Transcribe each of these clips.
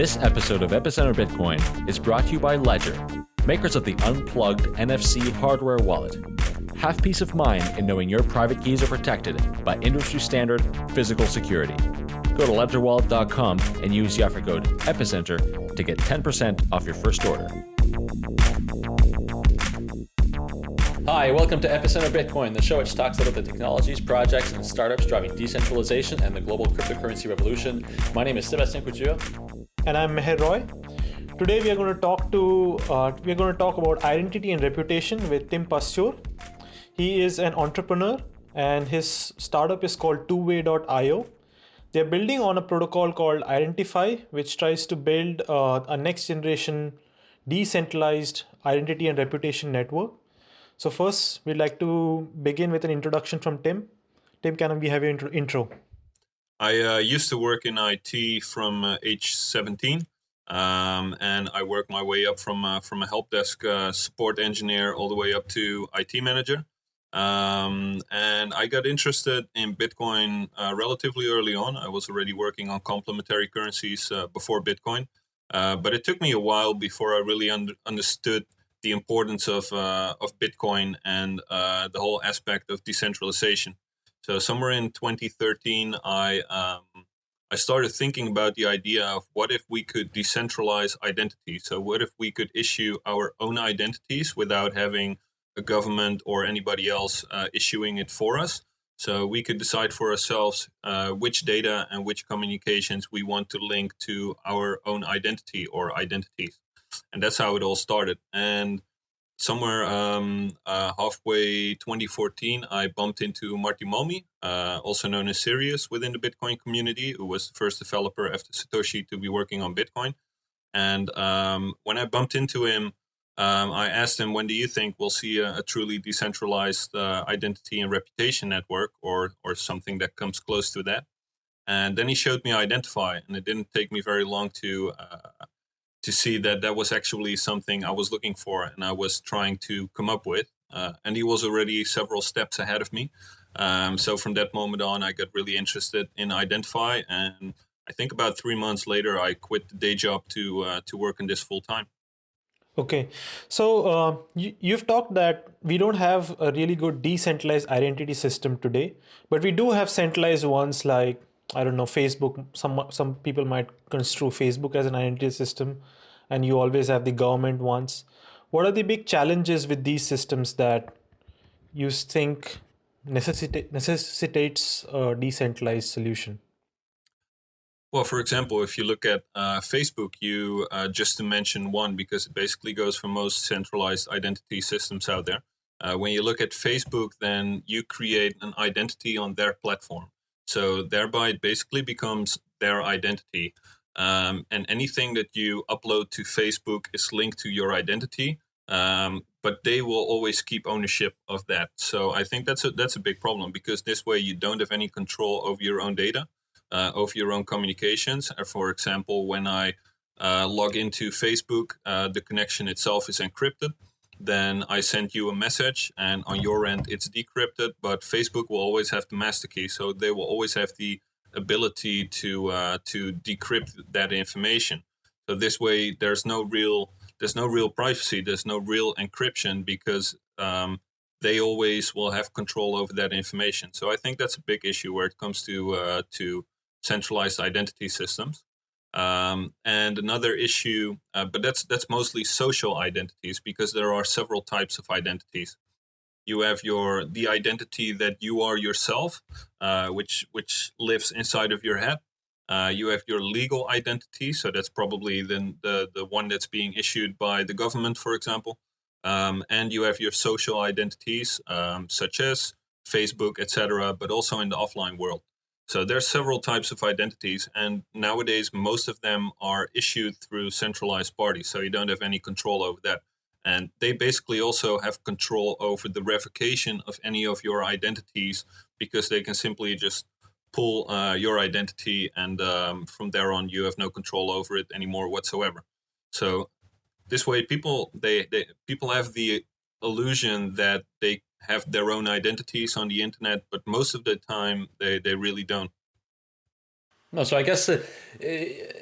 This episode of Epicenter Bitcoin is brought to you by Ledger, makers of the unplugged NFC hardware wallet. Have peace of mind in knowing your private keys are protected by industry standard physical security. Go to ledgerwallet.com and use the offer code EPICENTER to get 10% off your first order. Hi, welcome to Epicenter Bitcoin, the show which talks about the technologies, projects, and startups driving decentralization and the global cryptocurrency revolution. My name is Sebastien Couture. And I'm Meher Roy. Today we are going to talk to uh, we are going to talk about identity and reputation with Tim Pastoor. He is an entrepreneur and his startup is called twoway.io. They're building on a protocol called Identifi, which tries to build uh, a next generation decentralized identity and reputation network. So first, we'd like to begin with an introduction from Tim. Tim, can we have your intro? I uh, used to work in IT from uh, age 17, um, and I worked my way up from uh, from a help desk uh, support engineer all the way up to IT manager. Um, and I got interested in Bitcoin uh, relatively early on. I was already working on complementary currencies uh, before Bitcoin, but it took me a while before I really under understood the importance of of Bitcoin and the whole aspect of decentralization. So somewhere in 2013, I um, I started thinking about the idea of what if we could decentralize identity. So what if we could issue our own identities without having a government or anybody else uh, issuing it for us. So we could decide for ourselves uh, which data and which communications we want to link to our own identity or identities. And that's how it all started. And somewhere um, uh, halfway 2014, I bumped into Martti Malmi, uh, also known as Sirius within the Bitcoin community, who was the first developer after Satoshi to be working on Bitcoin. And um, when I bumped into him, um, I asked him, when do you think we'll see a, a truly decentralized uh, identity and reputation network or, or something that comes close to that? And then he showed me Identifi, and it didn't take me very long to uh, to see that that was actually something I was looking for and I was trying to come up with. Uh, and he was already several steps ahead of me. Um, so from that moment on, I got really interested in Identifi. And I think about three months later, I quit the day job to uh, to work in this full time. Okay, so uh, you, you've talked that we don't have a really good decentralized identity system today, but we do have centralized ones like I don't know, Facebook, some some people might construe Facebook as an identity system, and you always have the government ones. What are the big challenges with these systems that you think necessitate, necessitates a decentralized solution? Well, for example, if you look at uh, Facebook, you uh, just to mention one because it basically goes for most centralized identity systems out there. Uh, when you look at Facebook, then you create an identity on their platform. So thereby it basically becomes their identity. Um, and anything that you upload to Facebook is linked to your identity. Um, but they will always keep ownership of that. So I think that's a that's a big problem because this way you don't have any control over your own data, uh, over your own communications. Uh, for example, when I uh, log into Facebook, uh, the connection itself is encrypted then I send you a message and on your end it's decrypted, but Facebook will always have the master key. So they will always have the ability to uh, to decrypt that information. So this way there's no real there's no real privacy, there's no real encryption because um, they always will have control over that information. So I think that's a big issue where it comes to uh, to centralized identity systems. Um, and another issue, uh, but that's that's mostly social identities because there are several types of identities. You have your the identity that you are yourself, uh, which which lives inside of your head. Uh, you have your legal identity, so that's probably the, the the one that's being issued by the government, for example. Um, and you have your social identities, um, such as Facebook, etc., but also in the offline world. So there's several types of identities, and nowadays most of them are issued through centralized parties, so you don't have any control over that. And they basically also have control over the revocation of any of your identities because they can simply just pull uh, your identity and um, from there on you have no control over it anymore whatsoever. So this way people they, they people have the illusion that they have their own identities on the internet, but most of the time they, they really don't. No, so I guess uh,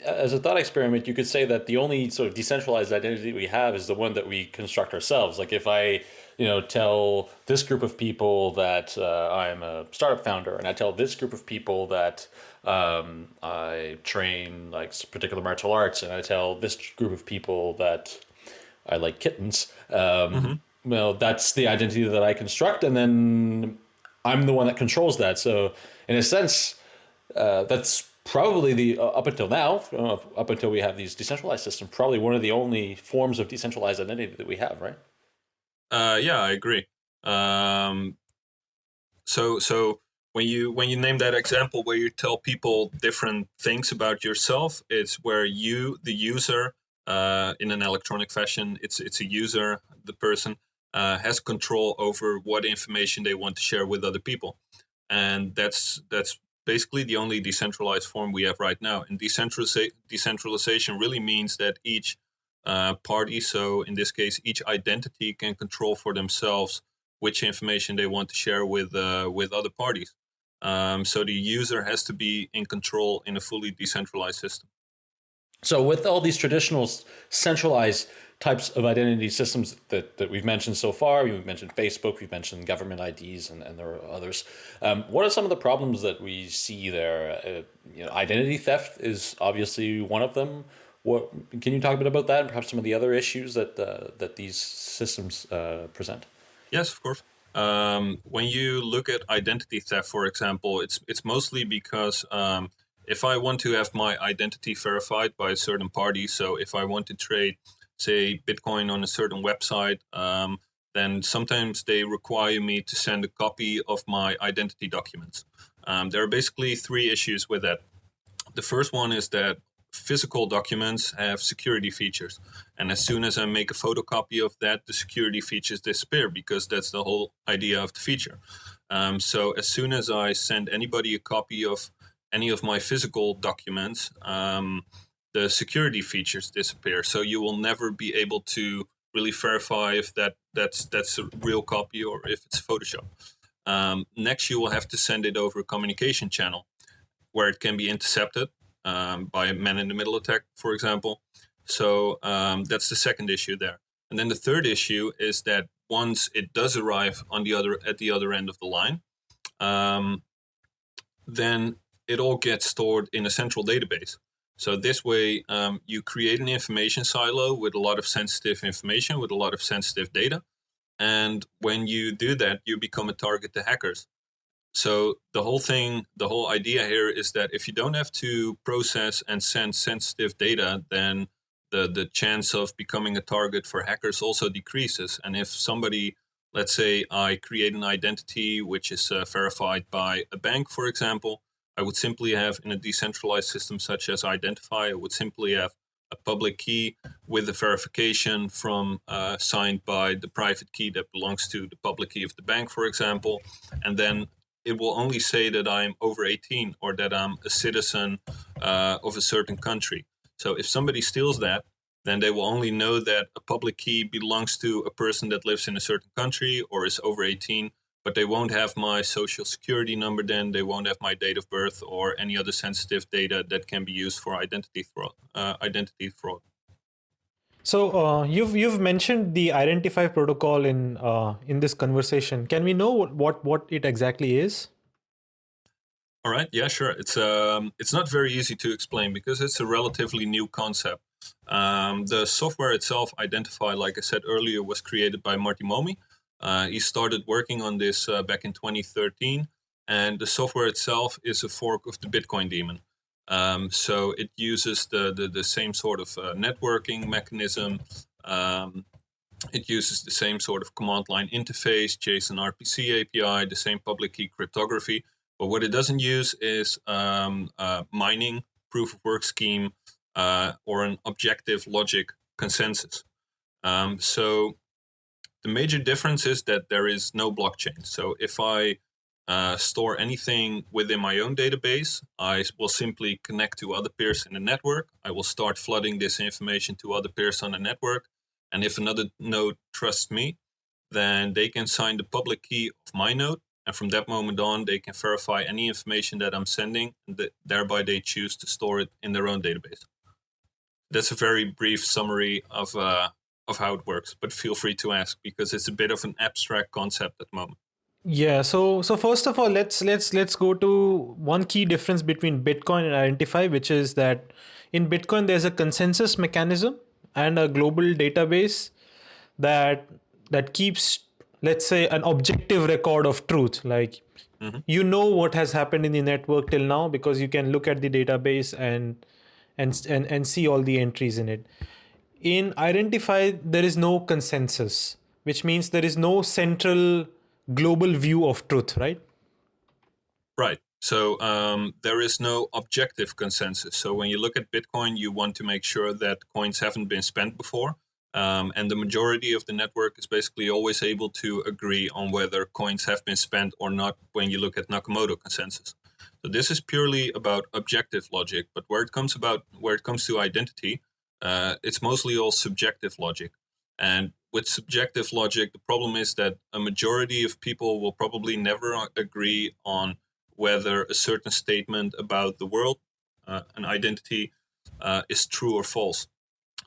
as a thought experiment, you could say that the only sort of decentralized identity we have is the one that we construct ourselves. Like if I, you know, tell this group of people that uh, I'm a startup founder, and I tell this group of people that um, I train like particular martial arts, and I tell this group of people that I like kittens. Um, Well, that's the identity that I construct, and then I'm the one that controls that. So, in a sense, uh, that's probably the uh, up until now, uh, up until we have these decentralized systems, probably one of the only forms of decentralized identity that we have, right? Uh, yeah, I agree. Um, so, so when you when you name that example where you tell people different things about yourself, it's where you, the user, uh, in an electronic fashion, it's it's a user, the person uh, has control over what information they want to share with other people, and that's that's basically the only decentralized form we have right now. And decentraliza- decentralization really means that each uh, party, so in this case, each identity can control for themselves which information they want to share with uh, with other parties. Um, so the user has to be in control in a fully decentralized system. So with all these traditional centralized types of identity systems that, that we've mentioned so far. We've mentioned Facebook, we've mentioned government IDs, and, and there are others. Um, what are some of the problems that we see there? Uh, you know, identity theft is obviously one of them. What, can you talk a bit about that and perhaps some of the other issues that, uh, that these systems uh, present? Yes, of course. Um, when you look at identity theft, for example, it's it's mostly because um, if I want to have my identity verified by a certain party, so if I want to trade say Bitcoin on a certain website, um, then sometimes they require me to send a copy of my identity documents. Um, there are basically three issues with that. The first one is that physical documents have security features. And as soon as I make a photocopy of that, the security features disappear because that's the whole idea of the feature. Um, so as soon as I send anybody a copy of any of my physical documents, um, the security features disappear. So you will never be able to really verify if that that's that's a real copy or if it's Photoshop. Um, next, you will have to send it over a communication channel where it can be intercepted um, by a man-in-the-middle attack, for example. So um, that's the second issue there. And then the third issue is that once it does arrive on the other at the other end of the line, um, then it all gets stored in a central database. So this way, um, you create an information silo with a lot of sensitive information, with a lot of sensitive data. And when you do that, you become a target to hackers. So the whole thing, the whole idea here is that if you don't have to process and send sensitive data, then the, the chance of becoming a target for hackers also decreases. And if somebody, let's say I create an identity which is uh, verified by a bank, for example, I would simply have in a decentralized system such as Identifi, I would simply have a public key with a verification from uh, signed by the private key that belongs to the public key of the bank, for example. And then it will only say that I'm over 18 or that I'm a citizen uh, of a certain country. So if somebody steals that, then they will only know that a public key belongs to a person that lives in a certain country or is over 18 but they won't have my social security number then they won't have my date of birth or any other sensitive data that can be used for identity fraud uh, identity fraud. So uh, you've you've mentioned the Identifi protocol in uh, in this conversation. Can we know what, what what it exactly is? All right. Yeah sure. It's um it's not very easy to explain because it's a relatively new concept. Um, the software itself Identifi like i said earlier was created by Martti Malmi he started working on this uh, back in 2013, and the software itself is a fork of the Bitcoin daemon. Um, so it uses the, the, the same sort of uh, networking mechanism. Um, it uses the same sort of command line interface, JSON RPC API, the same public key cryptography. But what it doesn't use is um, uh, mining, proof of work scheme, uh, or an objective logic consensus. Um, so the major difference is that there is no blockchain. So if I uh, store anything within my own database, I will simply connect to other peers in the network. I will start flooding this information to other peers on the network. And if another node trusts me, then they can sign the public key of my node And from that moment on, they can verify any information that I'm sending, and th- thereby they choose to store it in their own database. That's a very brief summary of uh, of how it works, but feel free to ask because it's a bit of an abstract concept at the moment. Yeah, so so first of all, let's let's let's go to one key difference between Bitcoin and Identifi, which is that in Bitcoin there's a consensus mechanism and a global database that that keeps let's say an objective record of truth like mm-hmm. you know what has happened in the network till now because you can look at the database and and and, and see all the entries in it in Identifi there is no consensus which means there is no central global view of truth right? Right. So um, there is no objective consensus. So when you look at bitcoin you want to make sure that coins haven't been spent before um, and the majority of the network is basically always able to agree on whether coins have been spent or not when you look at Nakamoto consensus. So this is purely about objective logic, but where it comes about where it comes to identity, uh, it's mostly all subjective logic. And with subjective logic, the problem is that a majority of people will probably never agree on whether a certain statement about the world, uh, an identity, uh, is true or false.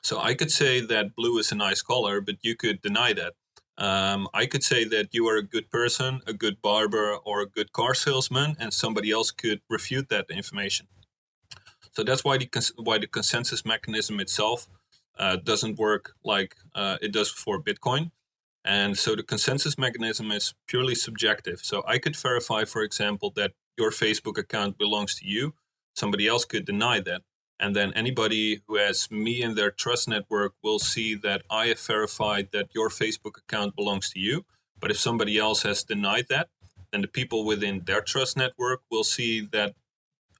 So I could say that blue is a nice color, but you could deny that. Um, I could say that you are a good person, a good barber, or a good car salesman, and somebody else could refute that information. So that's why the why the consensus mechanism itself uh, doesn't work like uh, it does for Bitcoin. And so the consensus mechanism is purely subjective. So I could verify, for example, that your Facebook account belongs to you. Somebody else could deny that. And then anybody who has me in their trust network will see that I have verified that your Facebook account belongs to you. But if somebody else has denied that, then the people within their trust network will see that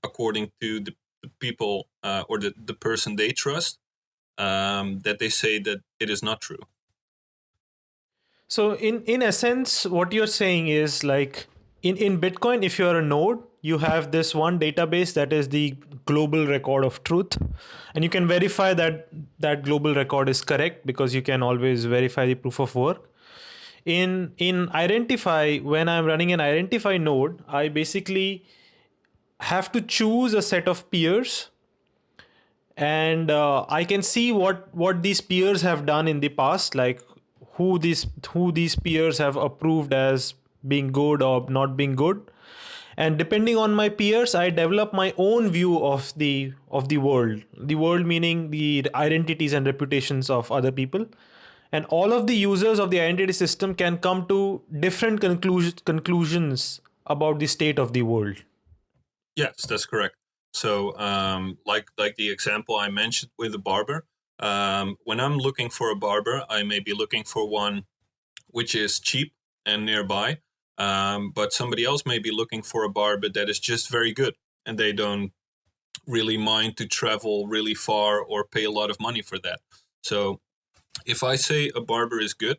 according to the, the people uh, or the, the person they trust, um, that they say that it is not true. So in in essence, what you're saying is like in, in Bitcoin, if you're a node, you have this one database that is the global record of truth and you can verify that that global record is correct because you can always verify the proof of work in in Identifi when i'm running an Identifi node i basically have to choose a set of peers. And uh, i can see what what these peers have done in the past like who these who these peers have approved as being good or not being good. And depending on my peers i develop my own view of the of the world. The world meaning the identities and reputations of other people. And all of the users of the identity system can come to different conclus- conclusions about the state of the world yes that's correct so um, like like the example i mentioned with the barber um, when i'm looking for a barber i may be looking for one which is cheap and nearby um, but somebody else may be looking for a barber that is just very good and they don't really mind to travel really far or pay a lot of money for that. So if I say a barber is good,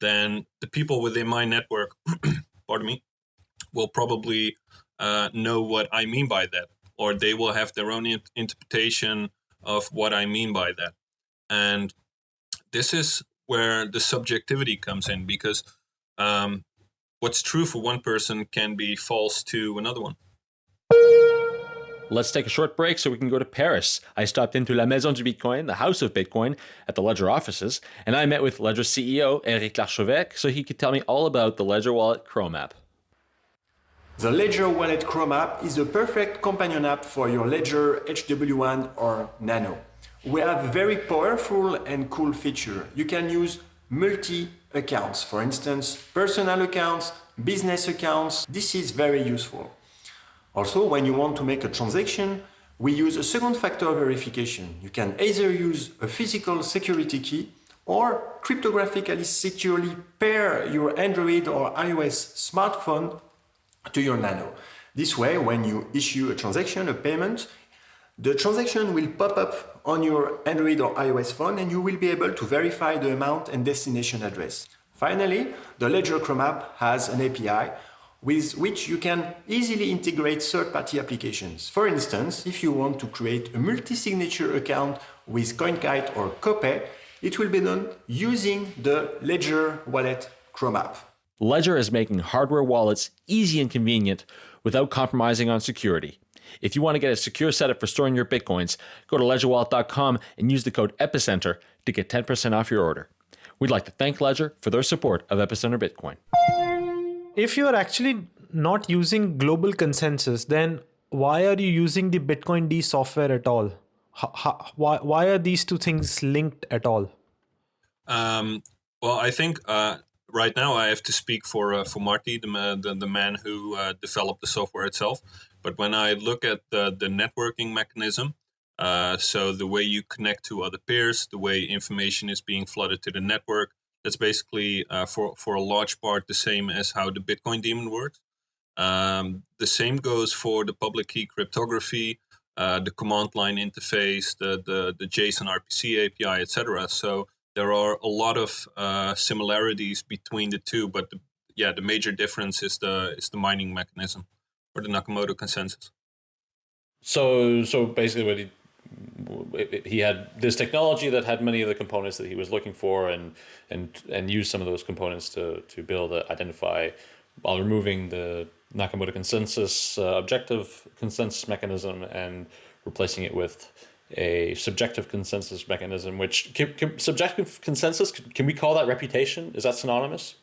then the people within my network, pardon me, will probably uh, know what I mean by that, or they will have their own interpretation of what I mean by that. And this is where the subjectivity comes in because um, what's true for one person can be false to another one. Let's take a short break so we can go to Paris. I stopped into La Maison du Bitcoin, the house of Bitcoin, at the Ledger offices, and I met with Ledger CEO Eric Larchevêque so he could tell me all about the Ledger Wallet Chrome app. The Ledger Wallet Chrome app is a perfect companion app for your Ledger HW1 or Nano. We have very powerful and cool feature. You can use multi accounts. For instance, personal accounts, business accounts. This is very useful. Also, when you want to make a transaction, we use a second factor verification. You can either use a physical security key or cryptographically securely pair your Android or iOS smartphone to your Nano. This way, when you issue a transaction, a payment, the transaction will pop up on your Android or iOS phone and you will be able to verify the amount and destination address. Finally, the Ledger Chrome app has an API with which you can easily integrate third-party applications. For instance, if you want to create a multi-signature account with CoinKite or Copay, it will be done using the Ledger Wallet Chrome app. Ledger is making hardware wallets easy and convenient without compromising on security. If you want to get a secure setup for storing your bitcoins, go to ledgerwallet.com and use the code EPICENTER to get 10% off your order. We'd like to thank Ledger for their support of Epicenter Bitcoin. If you're actually not using global consensus, then why are you using the bitcoind software at all? How, how, why, why are these two things linked at all? Um, well, I think uh, right now I have to speak for uh, for Martti, the, the, the man who uh, developed the software itself. But when I look at the, the networking mechanism, uh, so the way you connect to other peers, the way information is being flooded to the network, that's basically uh, for for a large part the same as how the Bitcoin daemon works. Um, the same goes for the public key cryptography, uh, the command line interface, the the, the JSON RPC API, etc. So there are a lot of uh, similarities between the two, but the, yeah, the major difference is the is the mining mechanism or the Nakamoto consensus. So so basically, what he he had this technology that had many of the components that he was looking for, and and and used some of those components to to build a, Identifi while removing the Nakamoto consensus uh, objective consensus mechanism and replacing it with a subjective consensus mechanism. Which can, can, subjective consensus can, we call that reputation? Is that synonymous?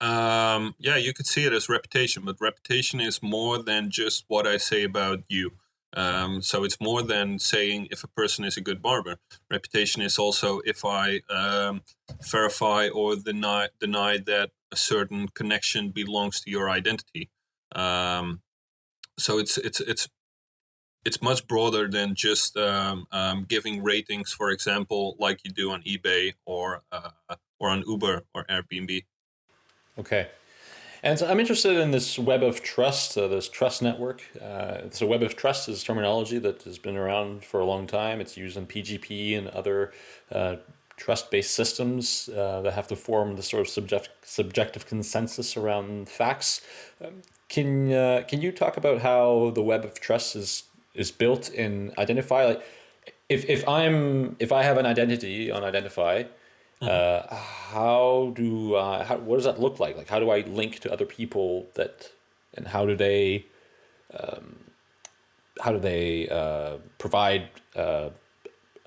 Um, yeah, you could see it as reputation, but reputation is more than just what I say about you. Um, so it's more than saying if a person is a good barber. Reputation is also if I um, verify or deny deny that a certain connection belongs to your identity. Um, so it's it's it's it's much broader than just um, um, giving ratings, for example, like you do on eBay or uh, or on Uber or Airbnb. Okay. And so I'm interested in this web of trust, uh, this trust network. Uh, so web of trust is terminology that has been around for a long time. It's used in PGP and other uh, trust-based systems uh, that have to form the sort of subject, subjective consensus around facts. Um, can uh, can you talk about how the web of trust is is built in Identifi? Like, if if I'm if I have an identity on Identifi, uh, how do uh, how, what does that look like? Like, how do I link to other people that, and how do they, um, how do they uh, provide uh,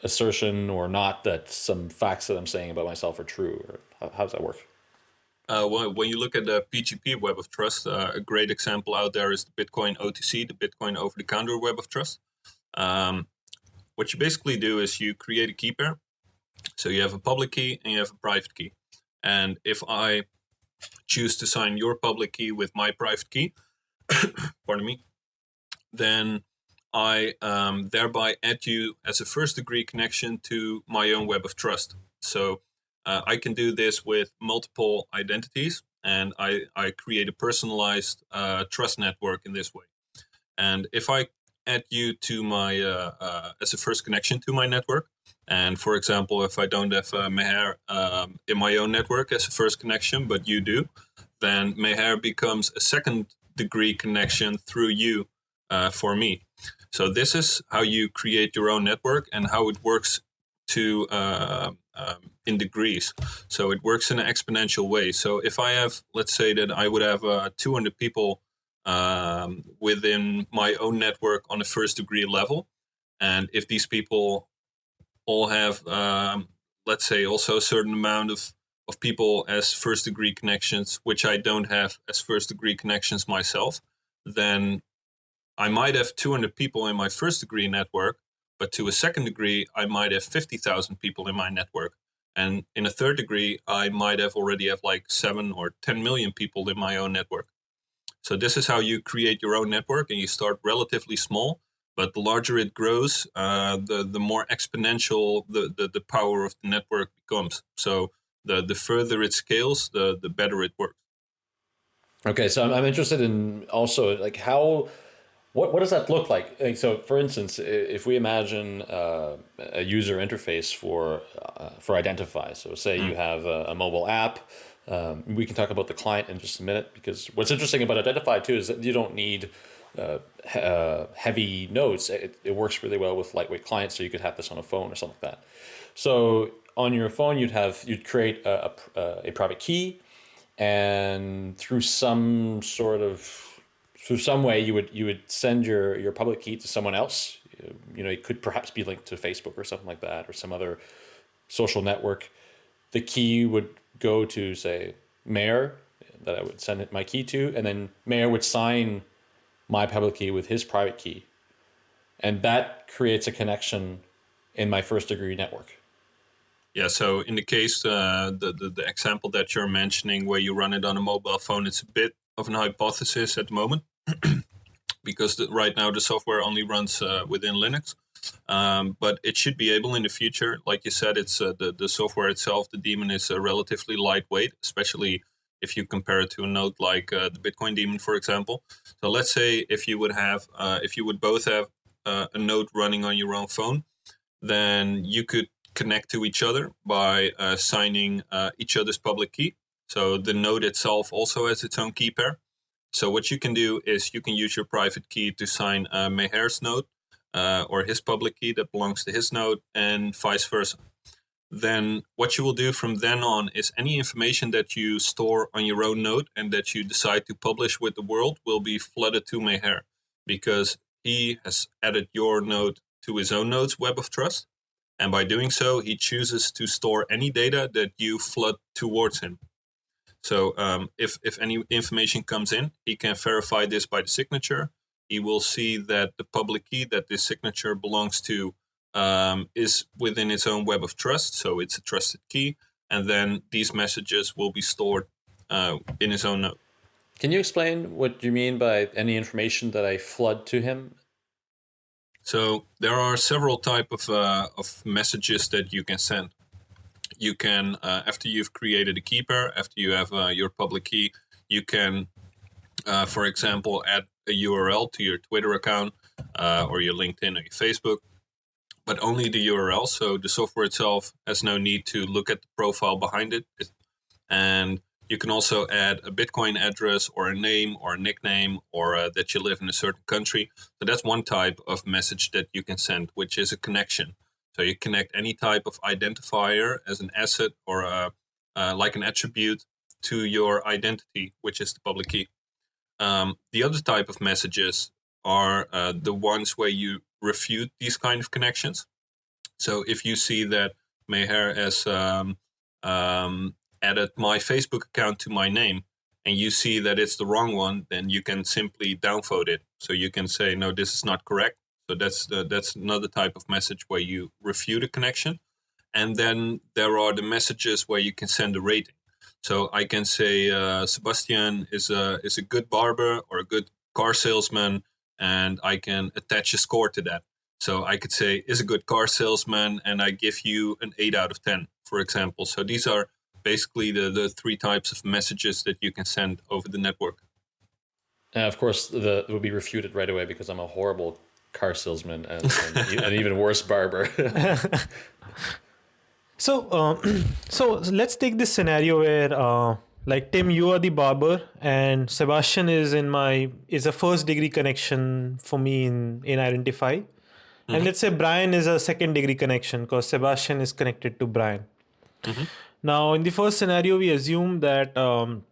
assertion or not that some facts that I'm saying about myself are true? Or how, how does that work? Uh, when you look at the PGP Web of Trust, uh, a great example out there is the Bitcoin OTC, the Bitcoin over-the-counter Web of Trust. Um, what you basically do is you create a key pair so you have a public key and you have a private key. And if I choose to sign your public key with my private key, pardon me, then I um, thereby add you as a first degree connection to my own web of trust. So uh, I can do this with multiple identities and I, I create a personalized uh, trust network in this way. And if I add you to my, uh, uh as a first connection to my network, and for example, if I don't have uh, Meher um, in my own network as a first connection, but you do, then Meher becomes a second degree connection through you uh, for me. So this is how you create your own network and how it works to uh, um, in degrees. So it works in an exponential way. So if I have, let's say that I would have uh, 200 people um, within my own network on a first degree level, and if these people all have, um, let's say, also a certain amount of, of people as first degree connections, which I don't have as first degree connections myself, then I might have 200 people in my first degree network, but to a second degree, I might have 50,000 people in my network. And in a third degree, I might have already have like seven or 10 million people in my own network. So this is how you create your own network and you start relatively small but the larger it grows, uh, the the more exponential the, the, the power of the network becomes. So the the further it scales, the the better it works. Okay, so I'm, I'm interested in also like how what what does that look like? like so, for instance, if we imagine uh, a user interface for uh, for Identifi, so say mm. you have a, a mobile app. Um, we can talk about the client in just a minute because what's interesting about Identifi too is that you don't need uh, uh, heavy nodes, it, it, works really well with lightweight clients. So you could have this on a phone or something like that. So on your phone, you'd have you'd create a, a, a private key, and through some sort of through some way you would you would send your your public key to someone else. You know, it could perhaps be linked to Facebook or something like that, or some other social network. The key would go to say Meher that I would send my key to, and then Meher would sign my public key with his private key, and that creates a connection in my first degree network. Yeah, so in the case, uh, the, the, the example that you're mentioning where you run it on a mobile phone, it's a bit of an hypothesis at the moment because the, right now the software only runs uh, within Linux. Um, but it should be able in the future. Like you said, it's uh, the, the software itself, the daemon is uh, relatively lightweight, especially if you compare it to a node like uh, the Bitcoin daemon, for example. So let's say if you would have, uh, if you would both have a node running on your own phone, then you could connect to each other by uh, signing uh, each other's public key. So the node itself also has its own key pair. So what you can do is you can use your private key to sign uh, Meher's node uh, or his public key that belongs to his node and vice versa. Then what you will do from then on is any information that you store on your own node and that you decide to publish with the world will be flooded to Meher because he has added your node to his own node's web of trust and by doing so, he chooses to store any data that you flood towards him. So um, if, if any information comes in, he can verify this by the signature. He will see that the public key that this signature belongs to um, is within its own web of trust. So it's a trusted key. And then these messages will be stored uh, in his own node. Can you explain what you mean by any information that I flood to him? So there are several type of, uh, of messages that you can send. You can, uh, after you've created a key pair, after you have uh, your public key, you can, uh, for example, add a URL to your Twitter account uh, or your LinkedIn or your Facebook, but only the URL. So the software itself has no need to look at the profile behind it. And you can also add a Bitcoin address or a name or a nickname or uh, that you live in a certain country. So that's one type of message that you can send, which is a connection. So you connect any type of identifier as an asset or a, uh, like an attribute to your identity, which is the public key. Um, the other type of messages are uh, the ones where you refute these kind of connections. So if you see that Meher has um, um, added my Facebook account to my name and you see that it's the wrong one, then you can simply downvote it. So you can say, no, this is not correct. So that's that's another type of message where you refute a connection. And then there are the messages where you can send a rating. So I can say uh, Sebastien is a is a good barber or a good car salesman, and I can attach a score to that. So I could say is a good car salesman, and I give you an eight out of ten, for example. So these are basically the, the three types of messages that you can send over the network. And of course, the, it will be refuted right away because I'm a horrible car salesman and, and an even worse barber. so, um, so let's take this scenario where, uh, like Tim, you are the barber, and Sebastien is in my is a first degree connection for me in in Identifi, mm -hmm. and let's say Brian is a second degree connection because Sebastien is connected to Brian. Mm -hmm. Now, in the first scenario, we assume that um,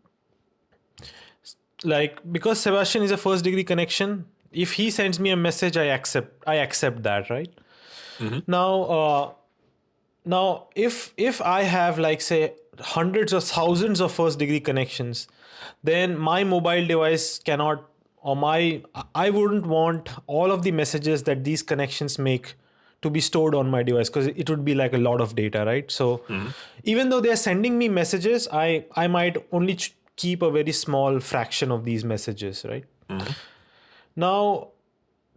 like because Sebastien is a first degree connection, if he sends me a message, I accept I accept that, right? Mm-hmm. Now, uh, now if if I have like say hundreds or thousands of first degree connections, then my mobile device cannot or my I wouldn't want all of the messages that these connections make to be stored on my device because it would be like a lot of data right so mm-hmm. even though they're sending me messages i i might only ch- keep a very small fraction of these messages right mm-hmm. Now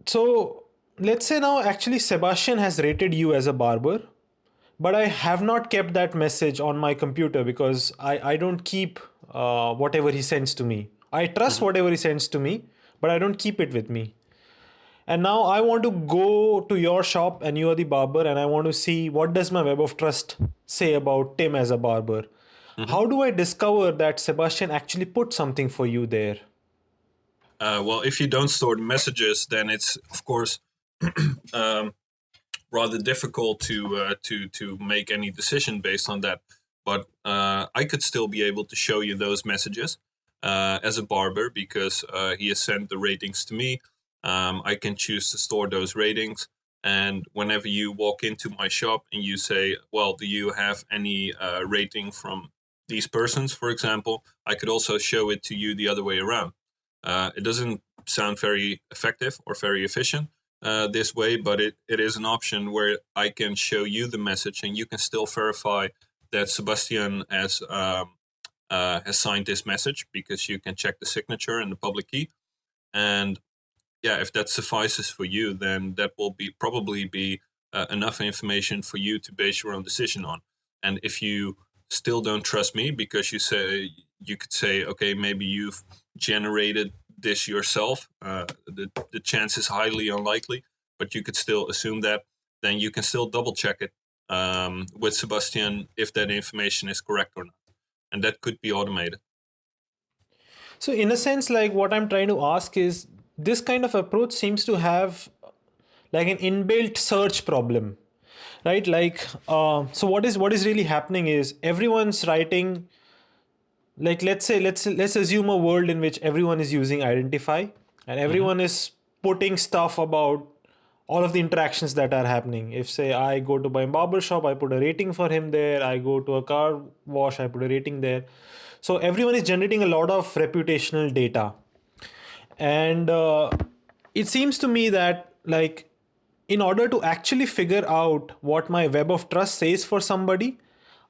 so let's say now actually sebastian has rated you as a barber but i have not kept that message on my computer because i i don't keep uh, whatever he sends to me i trust mm-hmm. whatever he sends to me but i don't keep it with me and now i want to go to your shop and you are the barber and i want to see what does my web of trust say about tim as a barber mm-hmm. how do i discover that sebastian actually put something for you there uh, well if you don't store the messages then it's of course um, rather difficult to uh, to to make any decision based on that but uh, I could still be able to show you those messages uh, as a barber because uh, he has sent the ratings to me. Um, I can choose to store those ratings. And whenever you walk into my shop and you say, well, do you have any uh, rating from these persons, for example, I could also show it to you the other way around. Uh, it doesn't sound very effective or very efficient uh, this way, but it, it is an option where I can show you the message and you can still verify that Sebastien has, um, uh, has signed this message because you can check the signature and the public key. And yeah, if that suffices for you, then that will be probably be uh, enough information for you to base your own decision on. And if you still don't trust me because you say you could say, okay, maybe you've generated this yourself. Uh, the the chance is highly unlikely, but you could still assume that. Then you can still double check it um, with Sebastien if that information is correct or not, and that could be automated. So, in a sense, like what I'm trying to ask is, this kind of approach seems to have like an inbuilt search problem right like uh, so what is what is really happening is everyone's writing like let's say let's let's assume a world in which everyone is using Identifi and everyone mm-hmm. is putting stuff about all of the interactions that are happening. If say i go to my barber shop i put a rating for him there. I go to a car wash i put a rating there. So everyone is generating a lot of reputational data. And uh, it seems to me that like in order to actually figure out what my web of trust says for somebody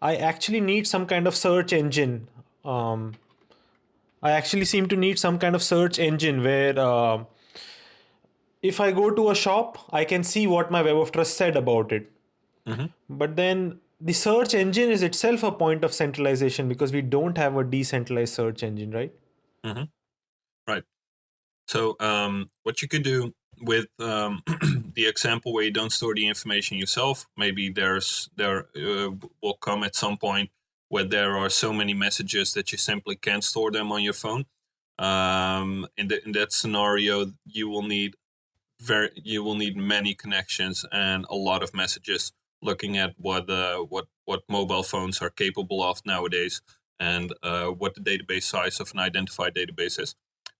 i actually need some kind of search engine um, i actually seem to need some kind of search engine where uh, if i go to a shop i can see what my web of trust said about it mm-hmm. but then the search engine is itself a point of centralization because we don't have a decentralized search engine right mm-hmm. right so um, what you could do with um, the example where you don't store the information yourself, maybe there's there uh, will come at some point where there are so many messages that you simply can't store them on your phone. Um, in, the, in that scenario, you will need very you will need many connections and a lot of messages. Looking at what uh, what what mobile phones are capable of nowadays and uh, what the database size of an identified database is.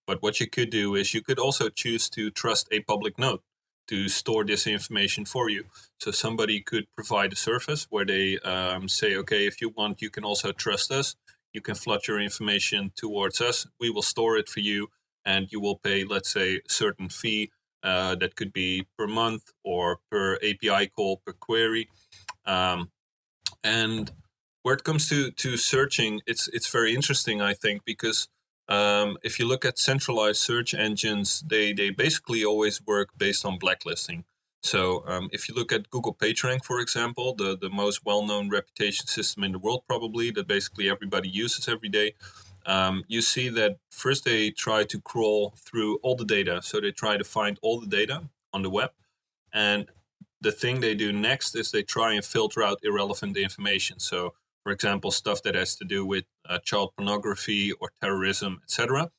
But what you could do is you could also choose to trust a public node to store this information for you. So somebody could provide a service where they um, say, okay, if you want, you can also trust us. You can flood your information towards us. We will store it for you, and you will pay, let's say, a certain fee uh, that could be per month or per API call per query. Um, and where it comes to to searching, it's it's very interesting, I think, because um, if you look at centralized search engines, they, they basically always work based on blacklisting. So um, if you look at Google PageRank, for example, the, the most well-known reputation system in the world probably that basically everybody uses every day, um, you see that first they try to crawl through all the data. So they try to find all the data on the web. And the thing they do next is they try and filter out irrelevant information. So for example, stuff that has to do with uh, child pornography or terrorism, etc.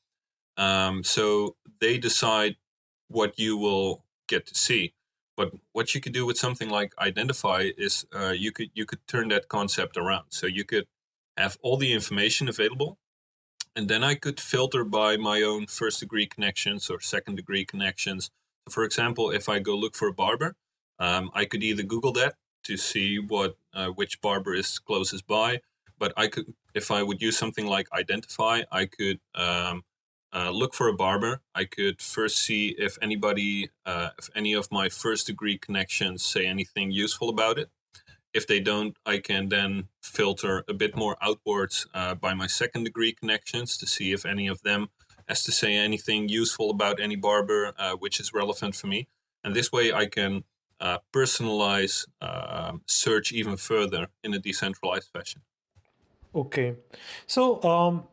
Um, so they decide what you will get to see. But what you could do with something like Identifi is uh, you could you could turn that concept around. So you could have all the information available, and then I could filter by my own first degree connections or second degree connections. For example, if I go look for a barber, um, I could either Google that to see what uh, which barber is closest by. But I could, if I would use something like Identifi, I could um, uh, look for a barber. I could first see if anybody, uh, if any of my first degree connections say anything useful about it. If they don't, I can then filter a bit more outwards uh, by my second degree connections to see if any of them has to say anything useful about any barber, uh, which is relevant for me. And this way I can uh, personalize uh, search even further in a decentralized fashion. Okay, so um,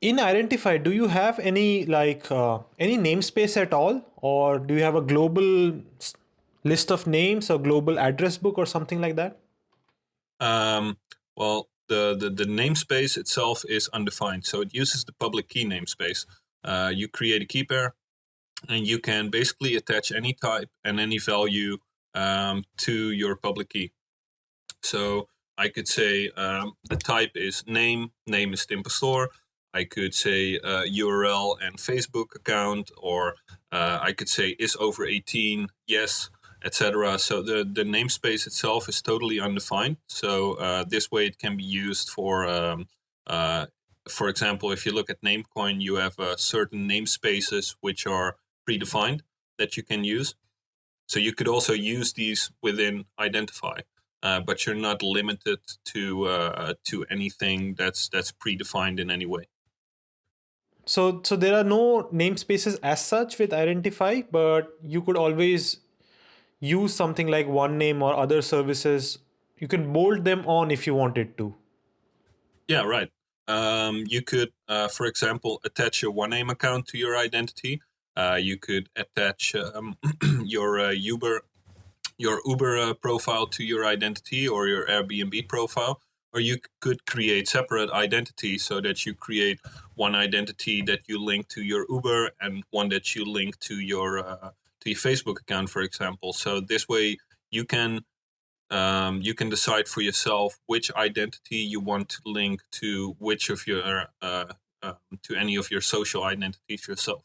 in Identifi, do you have any like uh, any namespace at all, or do you have a global list of names or global address book or something like that? Um, well, the, the, the namespace itself is undefined, so it uses the public key namespace. Uh, you create a key pair, and you can basically attach any type and any value um, to your public key. So I could say um, the type is name, name is Tim Pastoor. I could say uh, URL and Facebook account, or uh, I could say is over 18, yes, etc. So the, the namespace itself is totally undefined. So uh, this way it can be used for, um, uh, for example, if you look at Namecoin, you have uh, certain namespaces which are predefined that you can use. So you could also use these within Identifi, uh, but you're not limited to uh, to anything that's that's predefined in any way. So so there are no namespaces as such with Identifi, but you could always use something like OneName or other services. You can bolt them on if you wanted to. Yeah, right. Um, you could, uh, for example, attach your OneName account to your identity. Uh, you could attach um, your uh, Uber your Uber uh, profile to your identity or your Airbnb profile, or you could create separate identities so that you create one identity that you link to your Uber and one that you link to your uh, to your Facebook account, for example. So this way you can um, you can decide for yourself which identity you want to link to which of your uh, uh, to any of your social identities yourself.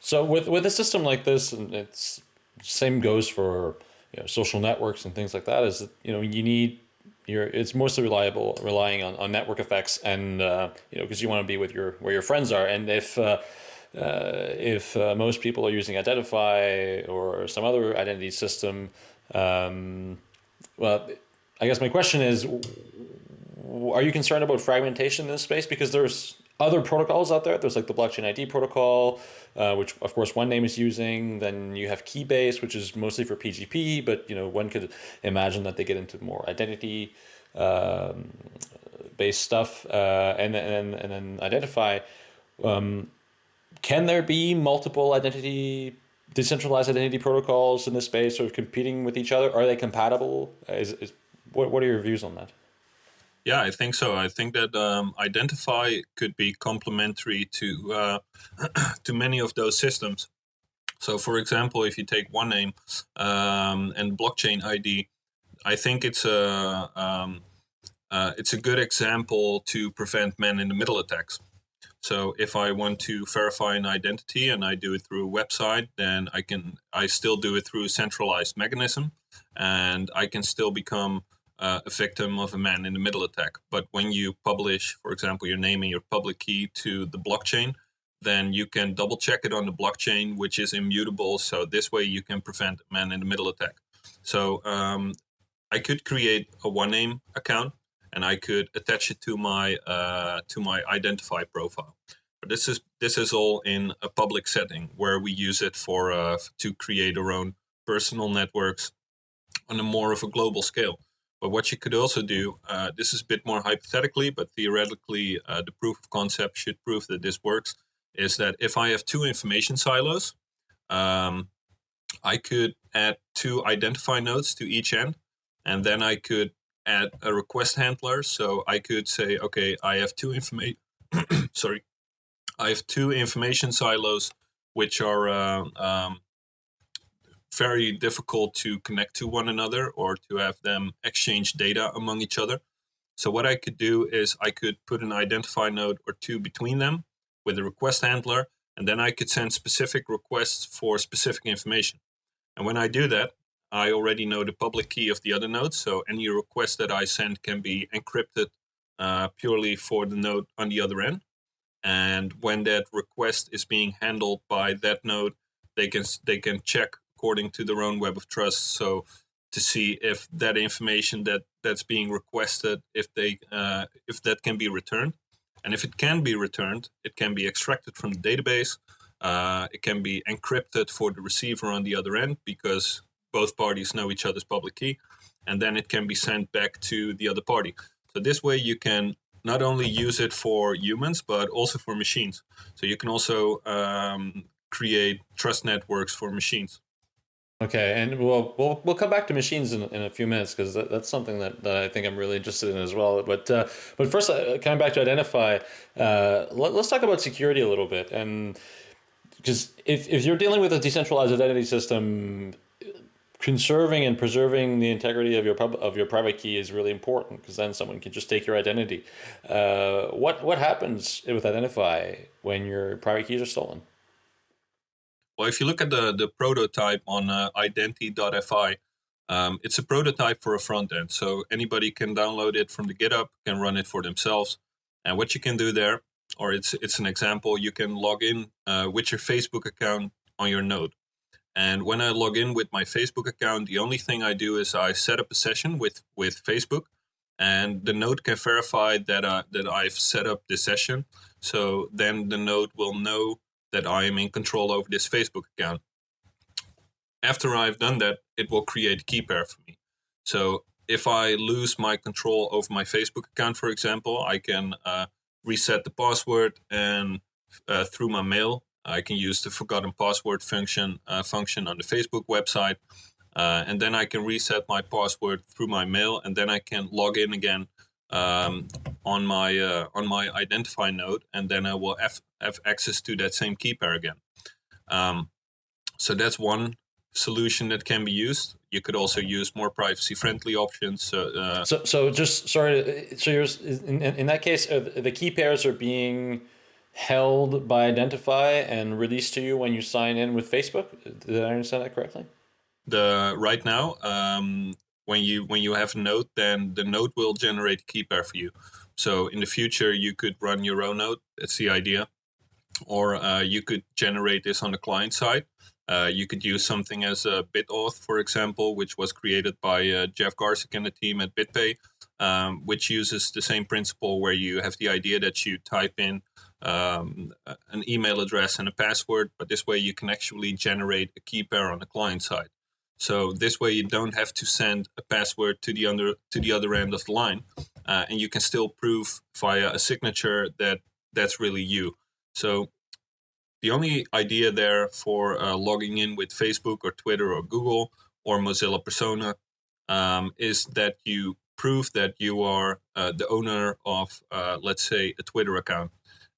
So with with a system like this, and it's same goes for you know, social networks and things like that. Is that you know you need your it's mostly reliable relying on, on network effects and uh, you know because you want to be with your where your friends are and if uh, uh, if uh, most people are using Identifi or some other identity system, um, well, I guess my question is, are you concerned about fragmentation in this space? Because there's other protocols out there. There's like the blockchain ID protocol, uh, which of course OneName is using. Then you have Keybase, which is mostly for PGP, but you know one could imagine that they get into more identity um, based stuff, uh, and then and then Identifi. Um, can there be multiple identity, decentralized identity protocols in this space sort of competing with each other? Are they compatible? Is, is what, what are your views on that? Yeah, I think so. I think that um, Identifi could be complementary to uh, to many of those systems. So, for example, if you take OneName um, and blockchain ID, I think it's a um, uh, it's a good example to prevent man-in-the-middle attacks. So if I want to verify an identity and I do it through a website, then I can I still do it through a centralized mechanism, and I can still become uh, a victim of a man in the middle attack. But when you publish, for example, your name and your public key to the blockchain, then you can double check it on the blockchain, which is immutable. So this way you can prevent a man in the middle attack. So um, I could create a OneName account and I could attach it to my uh, to my Identifi profile. But this is this is all in a public setting where we use it for uh, to create our own personal networks on a more of a global scale. But what you could also do, uh, this is a bit more hypothetically, but theoretically, uh, the proof of concept should prove that this works. Is that if I have two information silos, um, I could add two Identifi nodes to each end, and then I could add a request handler. So I could say, okay, I have two information. sorry, I have two information silos which are uh, um, very difficult to connect to one another or to have them exchange data among each other. So what I could do is I could put an Identifi node or two between them with a request handler, and then I could send specific requests for specific information. And when I do that, I already know the public key of the other node, so any request that I send can be encrypted uh, purely for the node on the other end. And when that request is being handled by that node, they can they can check according to their own web of trust. So to see if that information that that's being requested, if they uh, if that can be returned, and if it can be returned, it can be extracted from the database. Uh, it can be encrypted for the receiver on the other end because both parties know each other's public key, and then it can be sent back to the other party. So this way you can not only use it for humans, but also for machines. So you can also um, create trust networks for machines. Okay, and we'll we'll we'll come back to machines in, in a few minutes because that, that's something that, that I think I'm really interested in as well. But uh, but first, uh, coming back to Identifi, uh, let, us talk about security a little bit, and because if if you're dealing with a decentralized identity system, conserving and preserving the integrity of your pub, of your private key is really important because then someone can just take your identity. Uh, what what happens with Identifi when your private keys are stolen? Well, if you look at the the prototype on uh, identi.fi, um, it's a prototype for a front end, so anybody can download it from the GitHub, can run it for themselves. And what you can do there, or it's it's an example, you can log in uh, with your Facebook account on your node. And when I log in with my Facebook account, the only thing I do is I set up a session with, with Facebook and the node can verify that, uh, that I've set up the session. So then the node will know that I am in control over this Facebook account. After I've done that, it will create a key pair for me. So if I lose my control over my Facebook account, for example, I can uh, reset the password and uh, through my mail, I can use the forgotten password function uh, function on the Facebook website. Uh, and then I can reset my password through my mail, and then I can log in again um, on my uh, on my Identifi node, and then I will have, have access to that same key pair again. Um, so that's one solution that can be used. You could also use more privacy friendly options. Uh, so, so just sorry. So you're in, in that case, uh, the key pairs are being held by Identifi and released to you when you sign in with Facebook. Did I understand that correctly? The right now, um, when you when you have a node, then the node will generate a key pair for you. So in the future, you could run your own node. That's the idea, or uh, you could generate this on the client side. Uh, you could use something as a BitAuth, for example, which was created by uh, Jeff Garzik and the team at BitPay, um, which uses the same principle where you have the idea that you type in um, an email address and a password, but this way you can actually generate a key pair on the client side. So this way you don't have to send a password to the under to the other end of the line, uh, and you can still prove via a signature that that's really you. So the only idea there for uh, logging in with Facebook or Twitter or Google or Mozilla Persona um, is that you prove that you are uh, the owner of, uh, let's say, a Twitter account.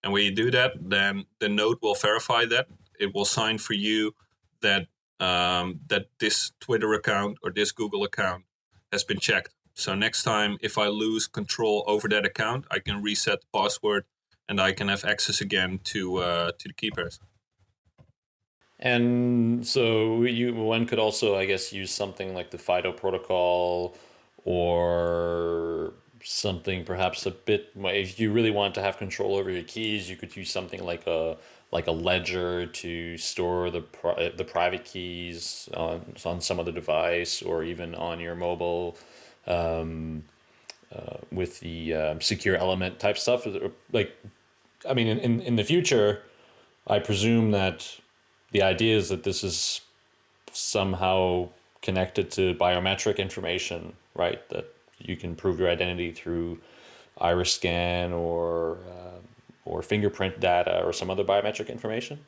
And when you do that, then the node will verify that. It will sign for you that um, that this Twitter account or this Google account has been checked. So next time, if I lose control over that account, I can reset the password and I can have access again to uh, to the key pairs. And so you one could also, I guess, use something like the FIDO protocol or something perhaps a bit if you really want to have control over your keys you could use something like a like a ledger to store the the private keys on on some other device or even on your mobile um, uh, with the um, secure element type stuff. Like I mean in, in the future I presume that the idea is that this is somehow connected to biometric information right? That you can prove your identity through iris scan or uh, or fingerprint data or some other biometric information?